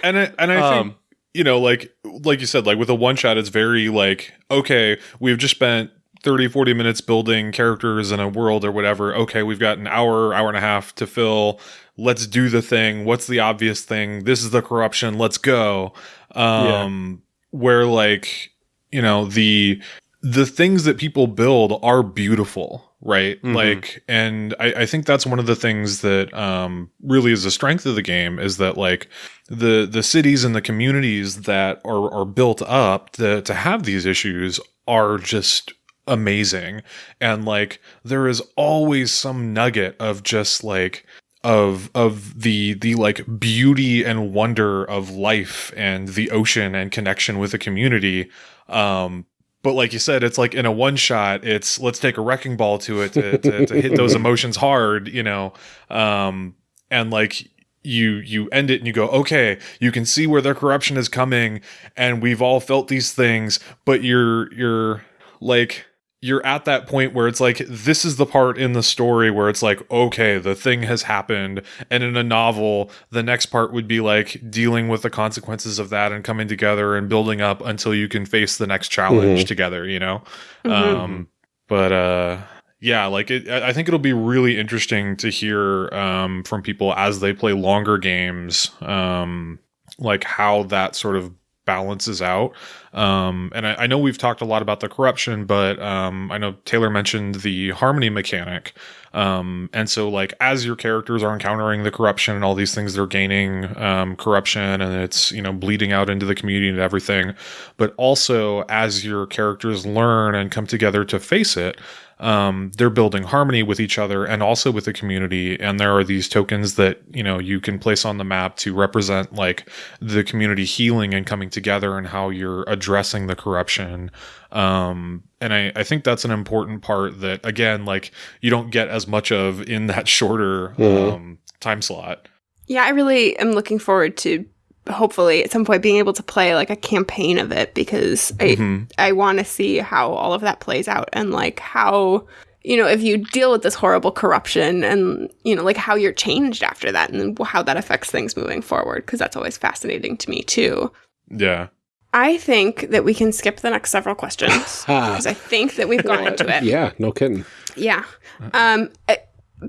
and I, and I think Um, you know like like you said like with a one shot it's very like okay we've just spent 30 40 minutes building characters in a world or whatever. Okay we've got an hour hour and a half to fill. Let's do the thing. What's the obvious thing? This is the corruption. Let's go. Um where like you know the the things that people build are beautiful right? Mhm. like and I, I think that's one of the things that um really is the strength of the game is that like the the cities and the communities that are are built up to to have these issues are just amazing. And like there is always some nugget of just like of of the the like beauty and wonder of life and the ocean and connection with the community. Um but like you said it's like in a one shot it's let's take a wrecking ball to it to, to, to hit those emotions hard you know? Um and like you you end it and you go okay you can see where their corruption is coming and we've all felt these things but you're you're like you're at that point where it's like this is the part in the story where it's like okay the thing has happened and in a novel the next part would be like dealing with the consequences of that and coming together and building up until you can face the next challenge Mhm. together you know Mhm. um but uh yeah like it, i I think it'll be really interesting to hear um from people as they play longer games um like how that sort of balances out. Um and I, I know we've talked a lot about the corruption but um i know taylor mentioned the harmony mechanic. Um and so like as your characters are encountering the corruption and all these things they're gaining um corruption and it's you know bleeding out into the community and everything. But also as your characters learn and come together to face it um, they're building harmony with each other and also with the community. And there are these tokens that you know you can place on the map to represent like the community healing and coming together and how you're addressing the corruption. Um, and I, I think that's an important part that again like you don't get as much of in that shorter Mhm. um, time slot. Yeah, I really am looking forward to hopefully at some point being able to play like a campaign of it because I Mhm. I want to see how all of that plays out and like how you know if you deal with this horrible corruption and you know like how you're changed after that and how that affects things moving forward because that's always fascinating to me too. yeah I think that we can skip the next several questions because I think that we've gone into it. yeah, no kidding. Yeah. Um, uh,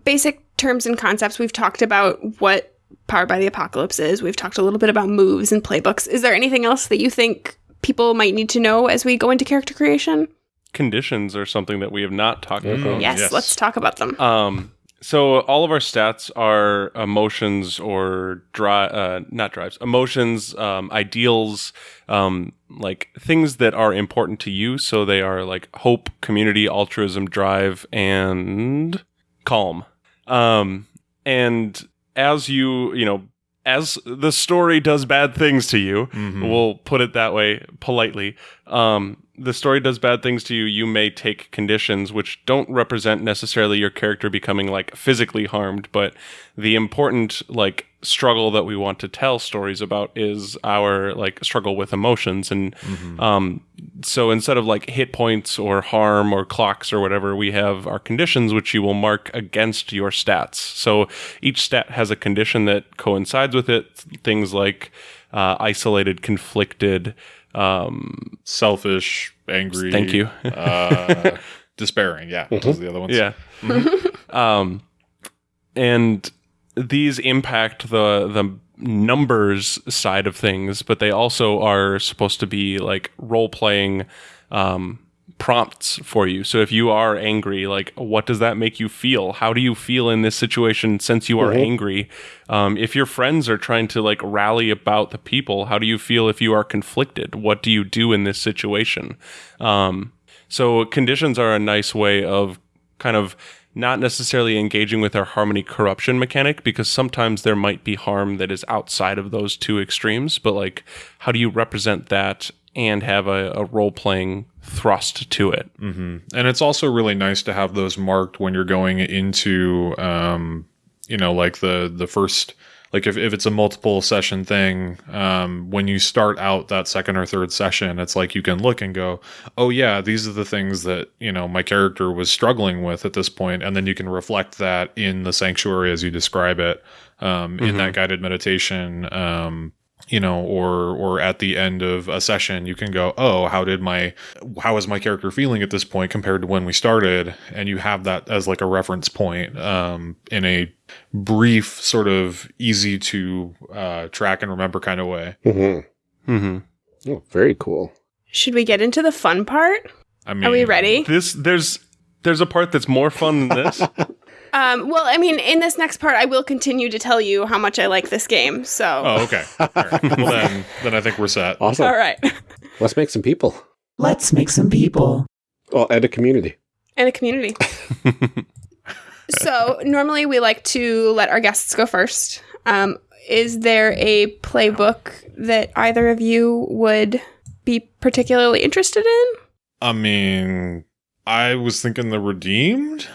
basic terms and concepts. We've talked about what Powered by the Apocalypse is. We've talked a little bit about moves and playbooks. Is there anything else that you think people might need to know as we go into character creation? Conditions are something that we have not talked Mhm. about. Yes, yes. let's talk about them. Um, so all of our stats are emotions or dri- uh, not drives, emotions, um, ideals, um, like things that are important to you. So they are like hope, community, altruism, drive, and calm. Um, and as you, you know, as the story does bad things to you, Mhm. we'll put it that way politely. Um, the story does bad things to you. You may take conditions which don't represent necessarily your character becoming like physically harmed, but the important like struggle that we want to tell stories about is our like struggle with emotions. And um so instead of like hit points or harm or clocks or whatever we have our conditions which you will mark against your stats. So each stat has a condition that coincides with it. Things like uh, isolated conflicted um Selfish, angry. Thank you. uh, despairing. Yeah, those are the other ones. Yeah. um, and these impact the the numbers side of things, but they also are supposed to be like role playing um, prompts for you. So if you are angry, like what does that make you feel? How do you feel in this situation since you are angry? Um, if your friends are trying to like rally about the people, how do you feel if you are conflicted? What do you do in this situation? Um, so conditions are a nice way of kind of not necessarily engaging with our harmony corruption mechanic because sometimes there might be harm that is outside of those two extremes, but like how do you represent that and have a, a role playing thrust to it? And it's also really nice to have those marked when you're going into, um, you know, like the the first, like if, if it's a multiple session thing, um, when you start out that second or third session, it's like you can look and go, oh yeah, these are the things that you know my character was struggling with at this point, and then you can reflect that in the sanctuary as you describe it, um, in that guided meditation. Um, you know, or or at the end of a session, you can go, oh, how did my how is my character feeling at this point compared to when we started and you have that as like a reference point um, in a brief sort of easy to uh, track and remember kind of way Mm-hmm. Mm-hmm. Oh, very cool. Should we get into the fun part? i mean Are we ready? This there's there's a part that's more fun than this. Um, well, I mean, in this next part, I will continue to tell you how much I like this game. So, oh okay All right. well then then i think we're set Awesome. all right, Let's make some people. Let's make some people. Well, and a community. and a community. so normally we like to let our guests go first. Um, is there a playbook that either of you would be particularly interested in? i mean i was thinking the redeemed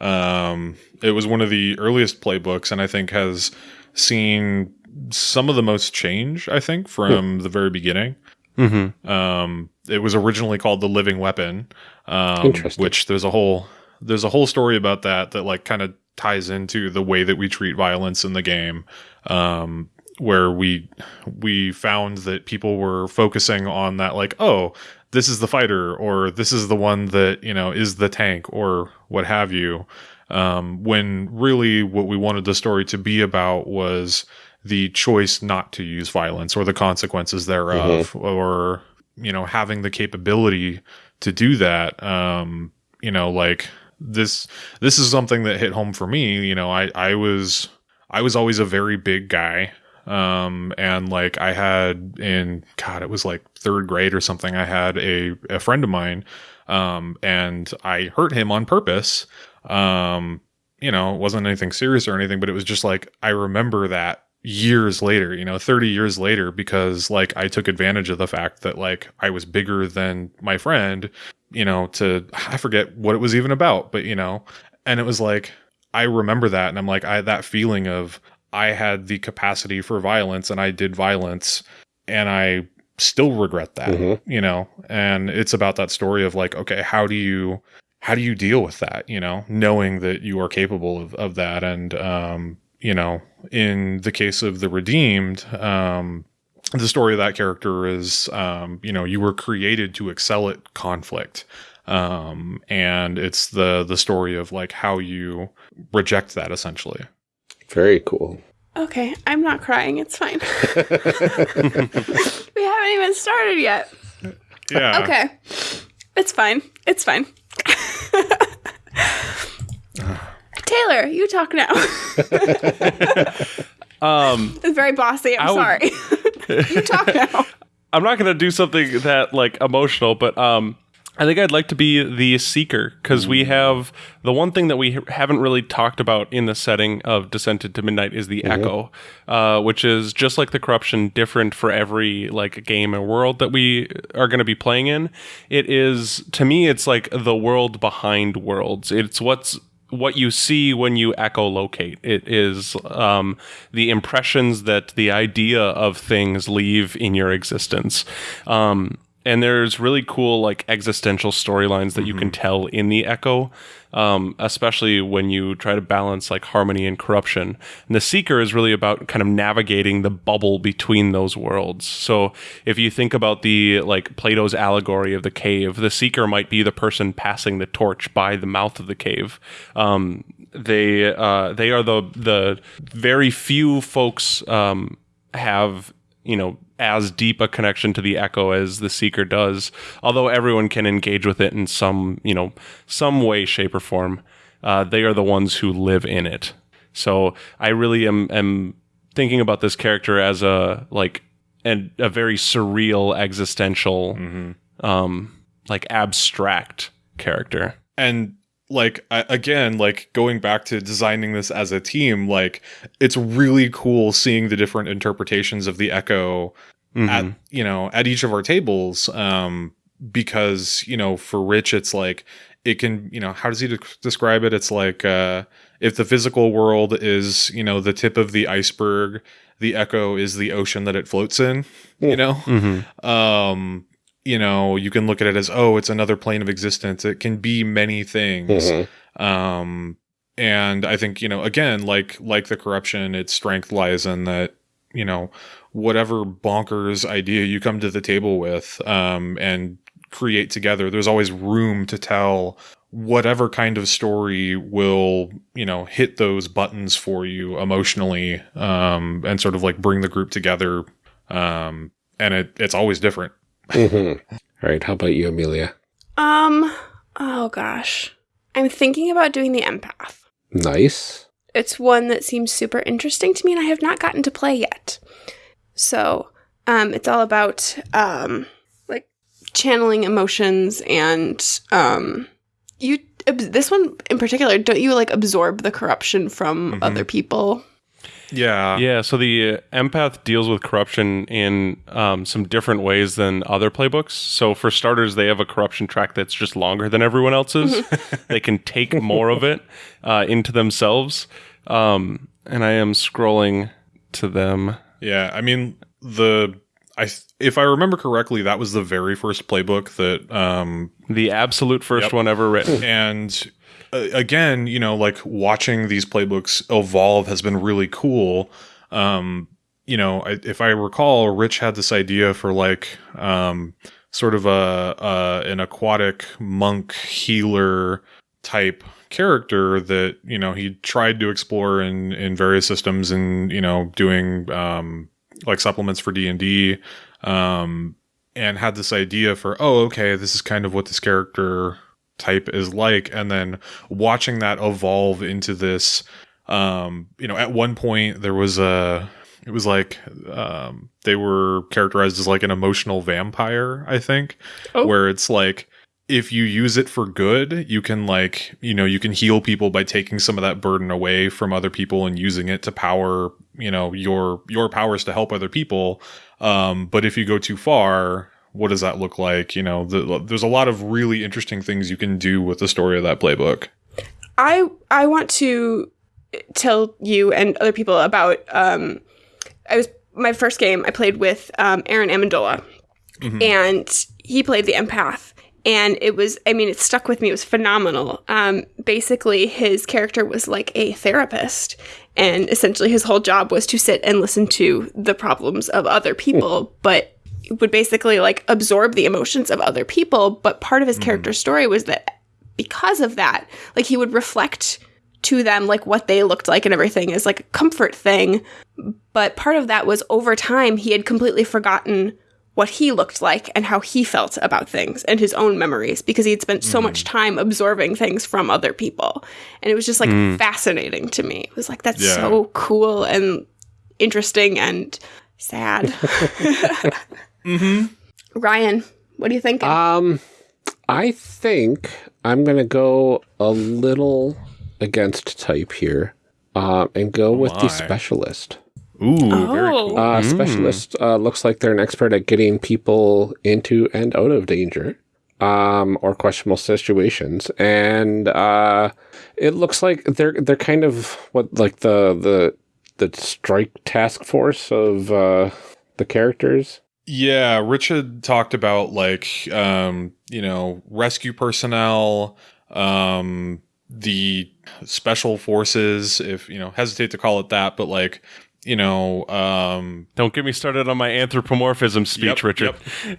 um it was one of the earliest playbooks and i think has seen some of the most change i think from the very beginning mm-hmm. Um, it was originally called the Living Weapon, um, which there's a whole there's a whole story about that that like kind of ties into the way that we treat violence in the game. Um, where we we found that people were focusing on that like oh this is the fighter or this is the one that you know is the tank or what have you. Um, when really what we wanted the story to be about was the choice not to use violence or the consequences thereof or you know having the capability to do that. Um you know like this this is something that hit home for me. You know i i was i was always a very big guy um and like i had in god it was like third grade or something i had a a friend of mine um and i hurt him on purpose. Um you know it wasn't anything serious or anything but it was just like i remember that years later you know 30 years later because like i took advantage of the fact that like i was bigger than my friend you know to i forget what it was even about but you know and it was like i remember that and i'm like i that feeling of i had the capacity for violence and i did violence and i still regret that Mhm. you know? And it's about that story of like okay how do you how do you deal with that you know? Knowing that you are capable of, of that and um you know in the case of the redeemed um the story of that character is um you know you were created to excel at conflict um and it's the the story of like how you reject that essentially Very cool. Okay, I'm not crying. It's fine. we haven't even started yet. Yeah. Okay. It's fine. It's fine. Taylor, you talk now. Um, it's very bossy. I'm I sorry. you talk now. I'm not gonna do something that like emotional, but um, I think I'd like to be the seeker because we have the one thing that we haven't really talked about in the setting of Descent into Midnight is the Echo, uh, which is just like the corruption, different for every like game and world that we are going to be playing in. It is to me, it's like the world behind worlds. It's what's what you see when you echolocate. It is um, the impressions that the idea of things leave in your existence. Um, and there's really cool like existential storylines that you can tell in the echo um, especially when you try to balance like harmony and corruption. And the seeker is really about kind of navigating the bubble between those worlds. So if you think about the like plato's allegory of the cave the seeker might be the person passing the torch by the mouth of the cave. Um, they uh, they are the the very few folks um, have you know as deep a connection to the echo as the seeker does although everyone can engage with it in some you know some way shape or form uh, they are the ones who live in it. So i really am am thinking about this character as a like and a very surreal existential um like abstract character. And like I, again like going back to designing this as a team like it's really cool seeing the different interpretations of the echo at Mhm. you know at each of our tables um because you know for rich it's like it can you know how does he de- describe it it's like uh if the physical world is you know the tip of the iceberg the echo is the ocean that it floats in you know Mhm. um you know you can look at it as oh it's another plane of existence. It can be many things. Mhm. um and i think you know again like like the corruption its strength lies in that you know whatever bonkers idea you come to the table with um and create together there's always room to tell whatever kind of story will you know hit those buttons for you emotionally um and sort of like bring the group together. Um and it it's always different Mhm. All right. How about you, Amelia? Um, oh gosh. I'm thinking about doing the empath. Nice. It's one that seems super interesting to me and I have not gotten to play yet. So, um it's all about um like channeling emotions and um you this one in particular don't you like absorb the corruption from Mhm. other people? Yeah Yeah, so the uh, empath deals with corruption in um, some different ways than other playbooks. So for starters, they have a corruption track that's just longer than everyone else's. they can take more of it uh, into themselves. Um, and I am scrolling to them. Yeah, I mean the I if I remember correctly, that was the very first playbook that um The absolute first Yep. one ever written. and uh, again, you know, like watching these playbooks evolve has been really cool. Um, you know, I, if I recall, Rich had this idea for like um sort of a, a an aquatic monk healer type character that you know he tried to explore in in various systems and you know doing um like supplements for D&D um and had this idea for oh okay this is kind of what this character type is like and then watching that evolve into this um you know at one point there was a it was like um they were characterized as like an emotional vampire i think Oh. where it's like if you use it for good you can like you know you can heal people by taking some of that burden away from other people and using it to power you know your your powers to help other people. Um but if you go too far what does that look like? You know the, there's a lot of really interesting things you can do with the story of that playbook. I I want to tell you and other people about um I was my first game I played with um Aaron Amendola. Mhm. and he played the empath and it was I mean it stuck with me. It was phenomenal. Um basically his character was like a therapist. And essentially his whole job was to sit and listen to the problems of other people but would basically like absorb the emotions of other people. But part of his character story was that because of that like he would reflect to them like what they looked like and everything is like a comfort thing. But part of that was over time he had completely forgotten what he looked like and how he felt about things and his own memories because he had spent so much time absorbing things from other people. And it was just like fascinating to me. It was like, that's Yeah. so cool and interesting and sad. Mm-hmm. Ryan, what do you think? Um, I think I'm gonna go a little against type here, uh, and go with my. the specialist. Ooh, very Oh. cool. Uh, Specialist uh, looks like they're an expert at getting people into and out of danger, um, or questionable situations, and uh, it looks like they're they're kind of what like the the the strike task force of uh, the characters. Yeah, Richard talked about like um, you know, rescue personnel, um, the special forces, if you know, hesitate to call it that, but like, you know, um Don't get me started on my anthropomorphism speech, Yep, Richard. yep.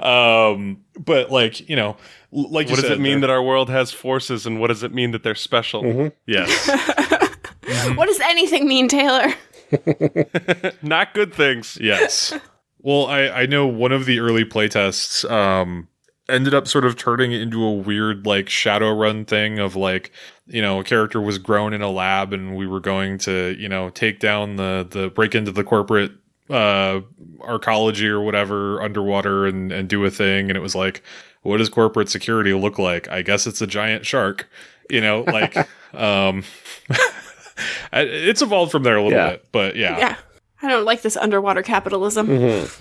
um, but like you know, l- like you What does said, it mean they're- that our world has forces, and what does it mean that they're special? yes, what does anything mean, Taylor? Not good things. yes. Well, I I know one of the early playtests um ended up sort of turning into a weird like Shadowrun thing of like you know a character was grown in a lab and we were going to you know take down the the break into the corporate uh arcology or whatever underwater and and do a thing and it was like what does corporate security look like i guess it's a giant shark you know like um it's evolved from there a little Yeah. bit but yeah, Yeah. I don't like this underwater capitalism.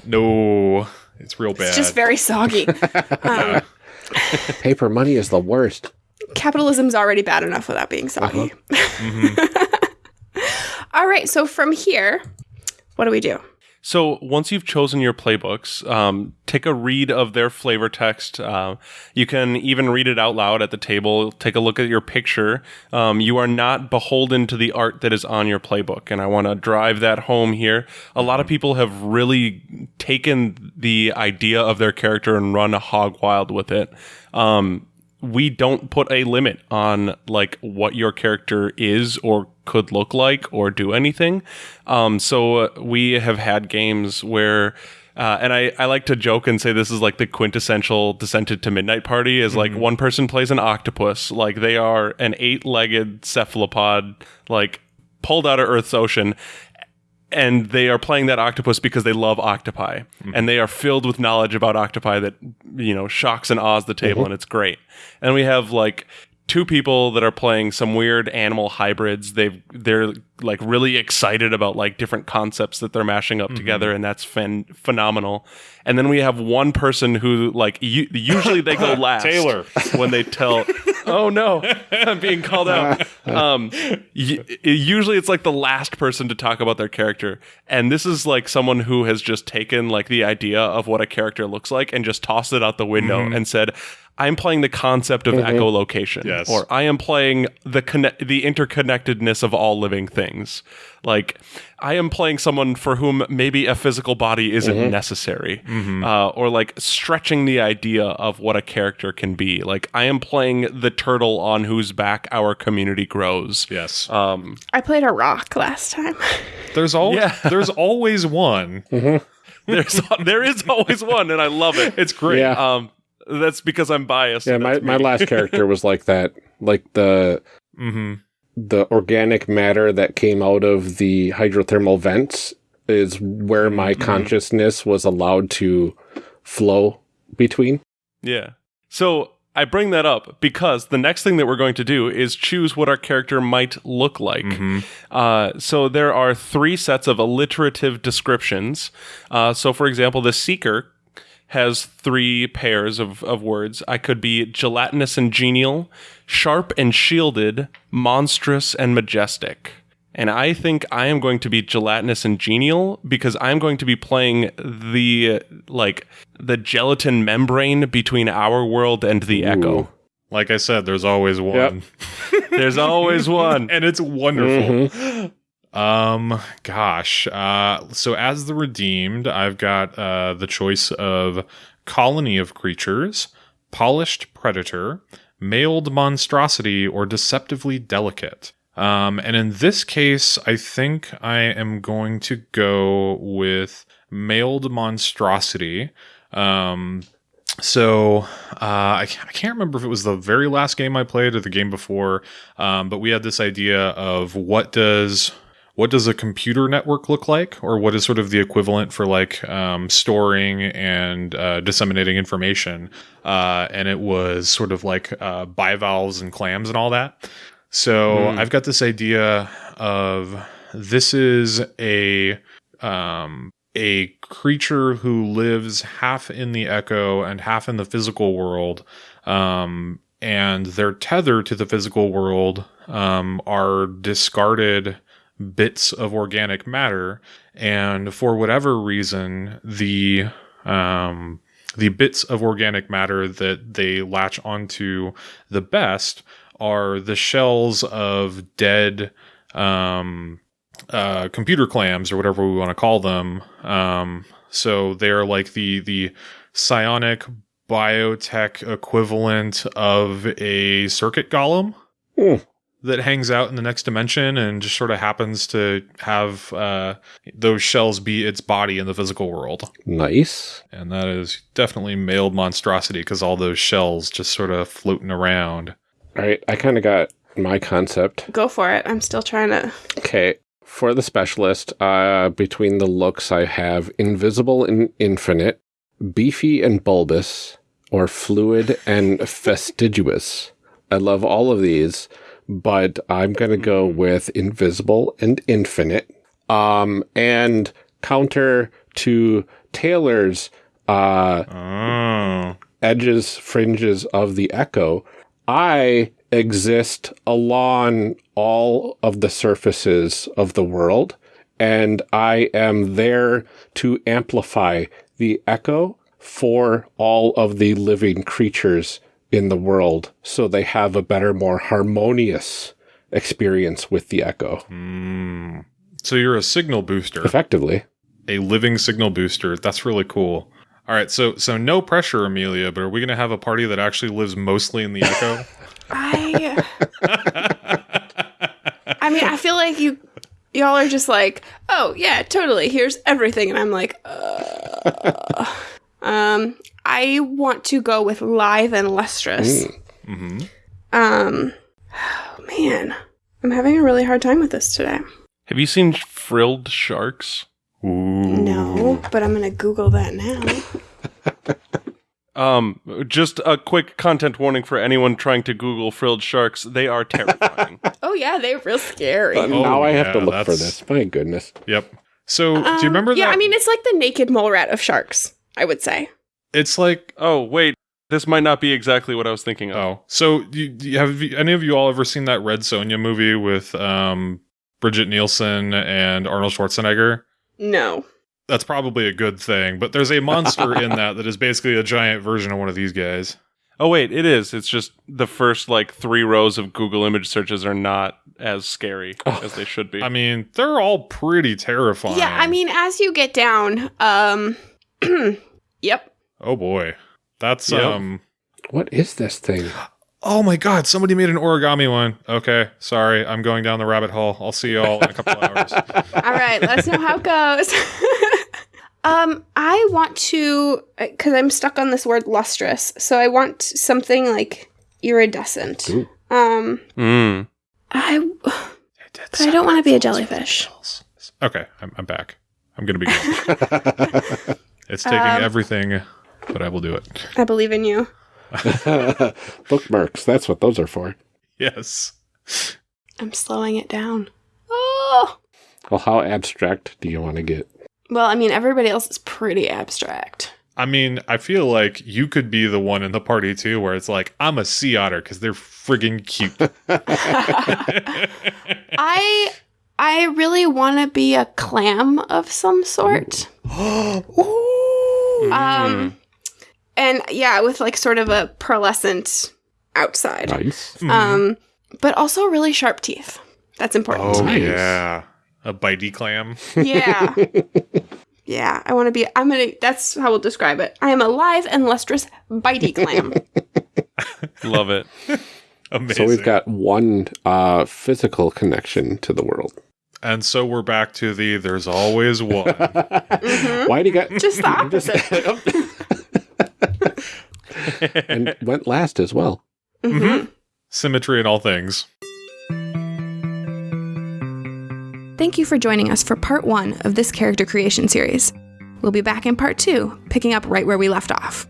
no it's real bad It's just very soggy. um, Paper money is the worst. Capitalism's already bad enough without being soggy. All right, so from here, what do we do? So once you've chosen your playbooks, um, take a read of their flavor text. Uh, you can even read it out loud at the table. Take a look at your picture. Um, you are not beholden to the art that is on your playbook, and I want to drive that home here. A lot of people have really taken the idea of their character and run a hog wild with it. Um, we don't put a limit on like what your character is or could look like or do anything. Um, so uh, we have had games where. Uh, and I, I like to joke and say this is like the quintessential Descent into Midnight Party is like one person plays an octopus, like they are an eight-legged cephalopod, like pulled out of Earth's ocean, and they are playing that octopus because they love octopi. Mm-hmm. And they are filled with knowledge about octopi that you know shocks and awes the table mm-hmm. and it's great. And we have like two people that are playing some weird animal hybrids. They've they're like really excited about like different concepts that they're mashing up together and that's phen- phenomenal. And then we have one person who like u- usually they go last Taylor. when they tell oh no i'm being called out. Um y- usually it's like the last person to talk about their character. And this is like someone who has just taken like the idea of what a character looks like and just tossed it out the window and said i'm playing the concept of echolocation Yes. or i am playing the conne- the interconnectedness of all living things. Like i am playing someone for whom maybe a physical body isn't necessary uh, or like stretching the idea of what a character can be. Like i am playing the turtle on whose back our community grows. Yes. Um I played a rock last time. there's all Yeah. there's always one. There's there is always one and i love it. It's great. Yeah. um that's because i'm biased Yeah, my, my last character was like that. Like the mm-hmm. the organic matter that came out of the hydrothermal vents is where my consciousness was allowed to flow between. Yeah. So I bring that up because the next thing that we're going to do is choose what our character might look like. Uh, so there are three sets of alliterative descriptions. Uh, so, for example, the seeker has three pairs of, of words. I could be gelatinous and genial, sharp and shielded, monstrous and majestic. And I think I am going to be gelatinous and genial because I'm going to be playing the like the gelatin membrane between our world and the echo. like i said there's always one There's always one. and it's wonderful mm-hmm. Um gosh uh so as the redeemed i've got uh the choice of colony of creatures polished predator mailed monstrosity or deceptively delicate Um, and in this case, I think I am going to go with mailed monstrosity. Um, so uh, I, I can't remember if it was the very last game I played or the game before, um, but we had this idea of what does what does a computer network look like, or what is sort of the equivalent for like um, storing and uh, disseminating information, uh, and it was sort of like uh, bivalves and clams and all that. So I've got this idea of this is a um, a creature who lives half in the echo and half in the physical world, um, and their tether to the physical world um, are discarded bits of organic matter, and for whatever reason, the um, the bits of organic matter that they latch onto the best are the shells of dead um, uh, computer clams or whatever we want to call them. Um, so they're like the the psionic biotech equivalent of a circuit golem Hmm. That hangs out in the next dimension and just sort of happens to have uh, those shells be its body in the physical world. Nice. And that is definitely mailed monstrosity because all those shells just sort of floating around. All right, I kind of got my concept. Go for it. I'm still trying to. Okay, for the specialist, uh, between the looks, I have invisible and infinite, beefy and bulbous, or fluid and fastidious. I love all of these, but I'm going to go with invisible and infinite. Um, and counter to Taylor's uh, Oh. edges, fringes of the echo, I exist along all of the surfaces of the world, and I am there to amplify the echo for all of the living creatures in the world so they have a better, more harmonious experience with the echo. Mm. So you're a signal booster, Effectively. a living signal booster. That's really cool. All right, so so no pressure, Amelia, but are we going to have a party that actually lives mostly in the echo? I. I mean, I feel like you, y'all are just like, oh yeah, totally. Here's everything, and I'm like, uh, um, I want to go with live and lustrous. hmm Um, oh, man, I'm having a really hard time with this today. Have you seen frilled sharks? Ooh. No, but I'm gonna Google that now. Um, just a quick content warning for anyone trying to Google frilled sharks. They are terrifying. Oh yeah, they're real scary. But now I have to yeah, look for this. My goodness. Yep. So do Um, you remember Yeah, that? I mean, it's like the naked mole rat of sharks. I would say. It's like oh, wait. This might not be exactly what I was thinking of. oh, so you, you- have you, any of you all ever seen that Red Sonja movie with um, Brigitte Nielsen and Arnold Schwarzenegger? No. That's probably a good thing, but there's a monster in that that is basically a giant version of one of these guys. Oh, wait, it is. It's just the first like three rows of Google image searches are not as scary as they should be. I mean, they're all pretty terrifying. Yeah, I mean, as you get down, um, yep. Oh boy, that's Yep. um. What is this thing? Oh my god, somebody made an origami one. Okay, sorry, I'm going down the rabbit hole. I'll see y'all in a couple hours. All right, let us know how it goes. um, I want to because I'm stuck on this word lustrous, so I want something like iridescent. Ooh. Um, Mm. I but I don't want to be a jellyfish. Okay, I'm, I'm back. I'm gonna be good. it's taking Um, everything, but I will do it. I believe in you. Bookmarks. That's what those are for. Yes. I'm slowing it down. Oh, Well, how abstract do you want to get? well, I mean, everybody else is pretty abstract. I mean, I feel like you could be the one in the party too, where it's like I'm a sea otter because they're friggin' cute. I I really want to be a clam of some sort. Um, and yeah, with like sort of a pearlescent outside. Nice. Um, but also really sharp teeth. That's important. oh Nice. yeah, a bitey clam. Yeah. yeah, I want to be. I'm gonna. That's how we'll describe it. I am a live and lustrous bitey clam. Love it. Amazing. So we've got one uh, physical connection to the world. and so we're back to the there's always one. Why do you got Just the opposite. and went last as well. Mm-hmm. Mm-hmm. Symmetry in all things. Thank you for joining us for part one of this character creation series. We'll be back in part two, picking up right where we left off.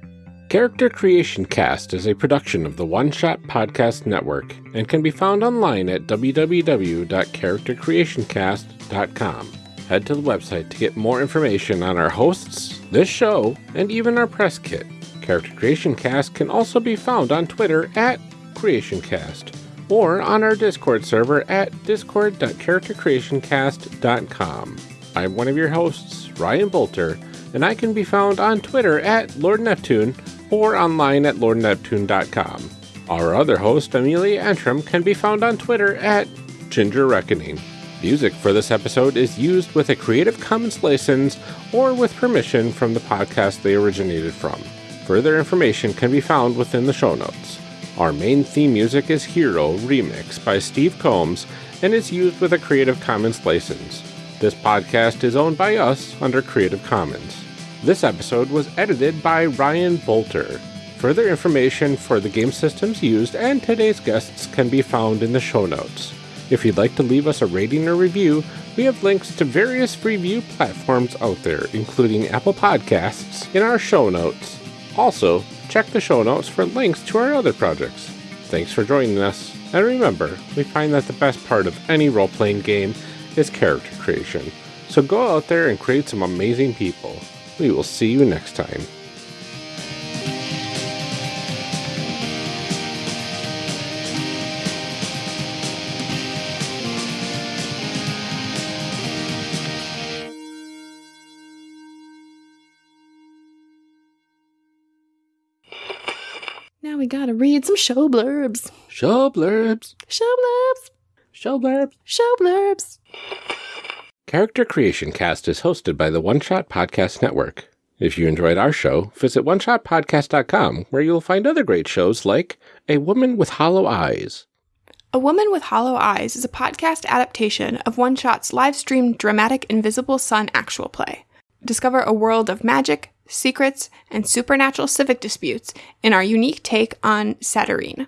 Character Creation Cast is a production of the One Shot Podcast Network and can be found online at www.charactercreationcast.com. Head to the website to get more information on our hosts, this show, and even our press kit. Character Creation Cast can also be found on Twitter at CreationCast or on our Discord server at discord.charactercreationcast.com. I'm one of your hosts, Ryan Boelter, and I can be found on Twitter at Lord Neptune or online at lordneptune.com. Our other host, Amelia Antrim, can be found on Twitter at Ginger Reckoning. Music for this episode is used with a Creative Commons license or with permission from the podcast they originated from. Further information can be found within the show notes. Our main theme music is Hero Remix by Steve Combs and is used with a Creative Commons license. This podcast is owned by us under Creative Commons. This episode was edited by Ryan Boelter. Further information for the game systems used and today's guests can be found in the show notes. If you'd like to leave us a rating or review, we have links to various review platforms out there, including Apple Podcasts, in our show notes. Also, check the show notes for links to our other projects. Thanks for joining us, and remember, we find that the best part of any role playing game is character creation. So go out there and create some amazing people. We will see you next time. Now we gotta read some show blurbs. Show blurbs. Show blurbs. Show blurbs. Show blurbs. Character Creation Cast is hosted by the One Shot Podcast Network. If you enjoyed our show, visit oneshotpodcast.com where you'll find other great shows like A Woman with Hollow Eyes, A Woman with Hollow Eyes is a podcast adaptation of One Shot's live streamed dramatic Invisible Sun actual play. Discover a world of magic, secrets, and supernatural civic disputes in our unique take on Satyrine.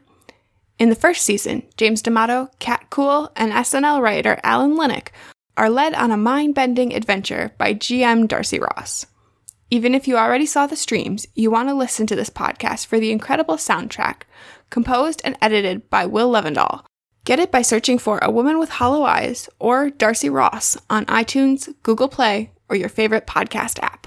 In the first season, James D'Amato, Cat Cool, and SNL writer Alan Linic are led on a mind bending adventure by GM Darcy Ross. Even if you already saw the streams, you want to listen to this podcast for the incredible soundtrack, composed and edited by Will Levendahl. Get it by searching for A Woman with Hollow Eyes or Darcy Ross on iTunes, Google Play, or your favorite podcast app.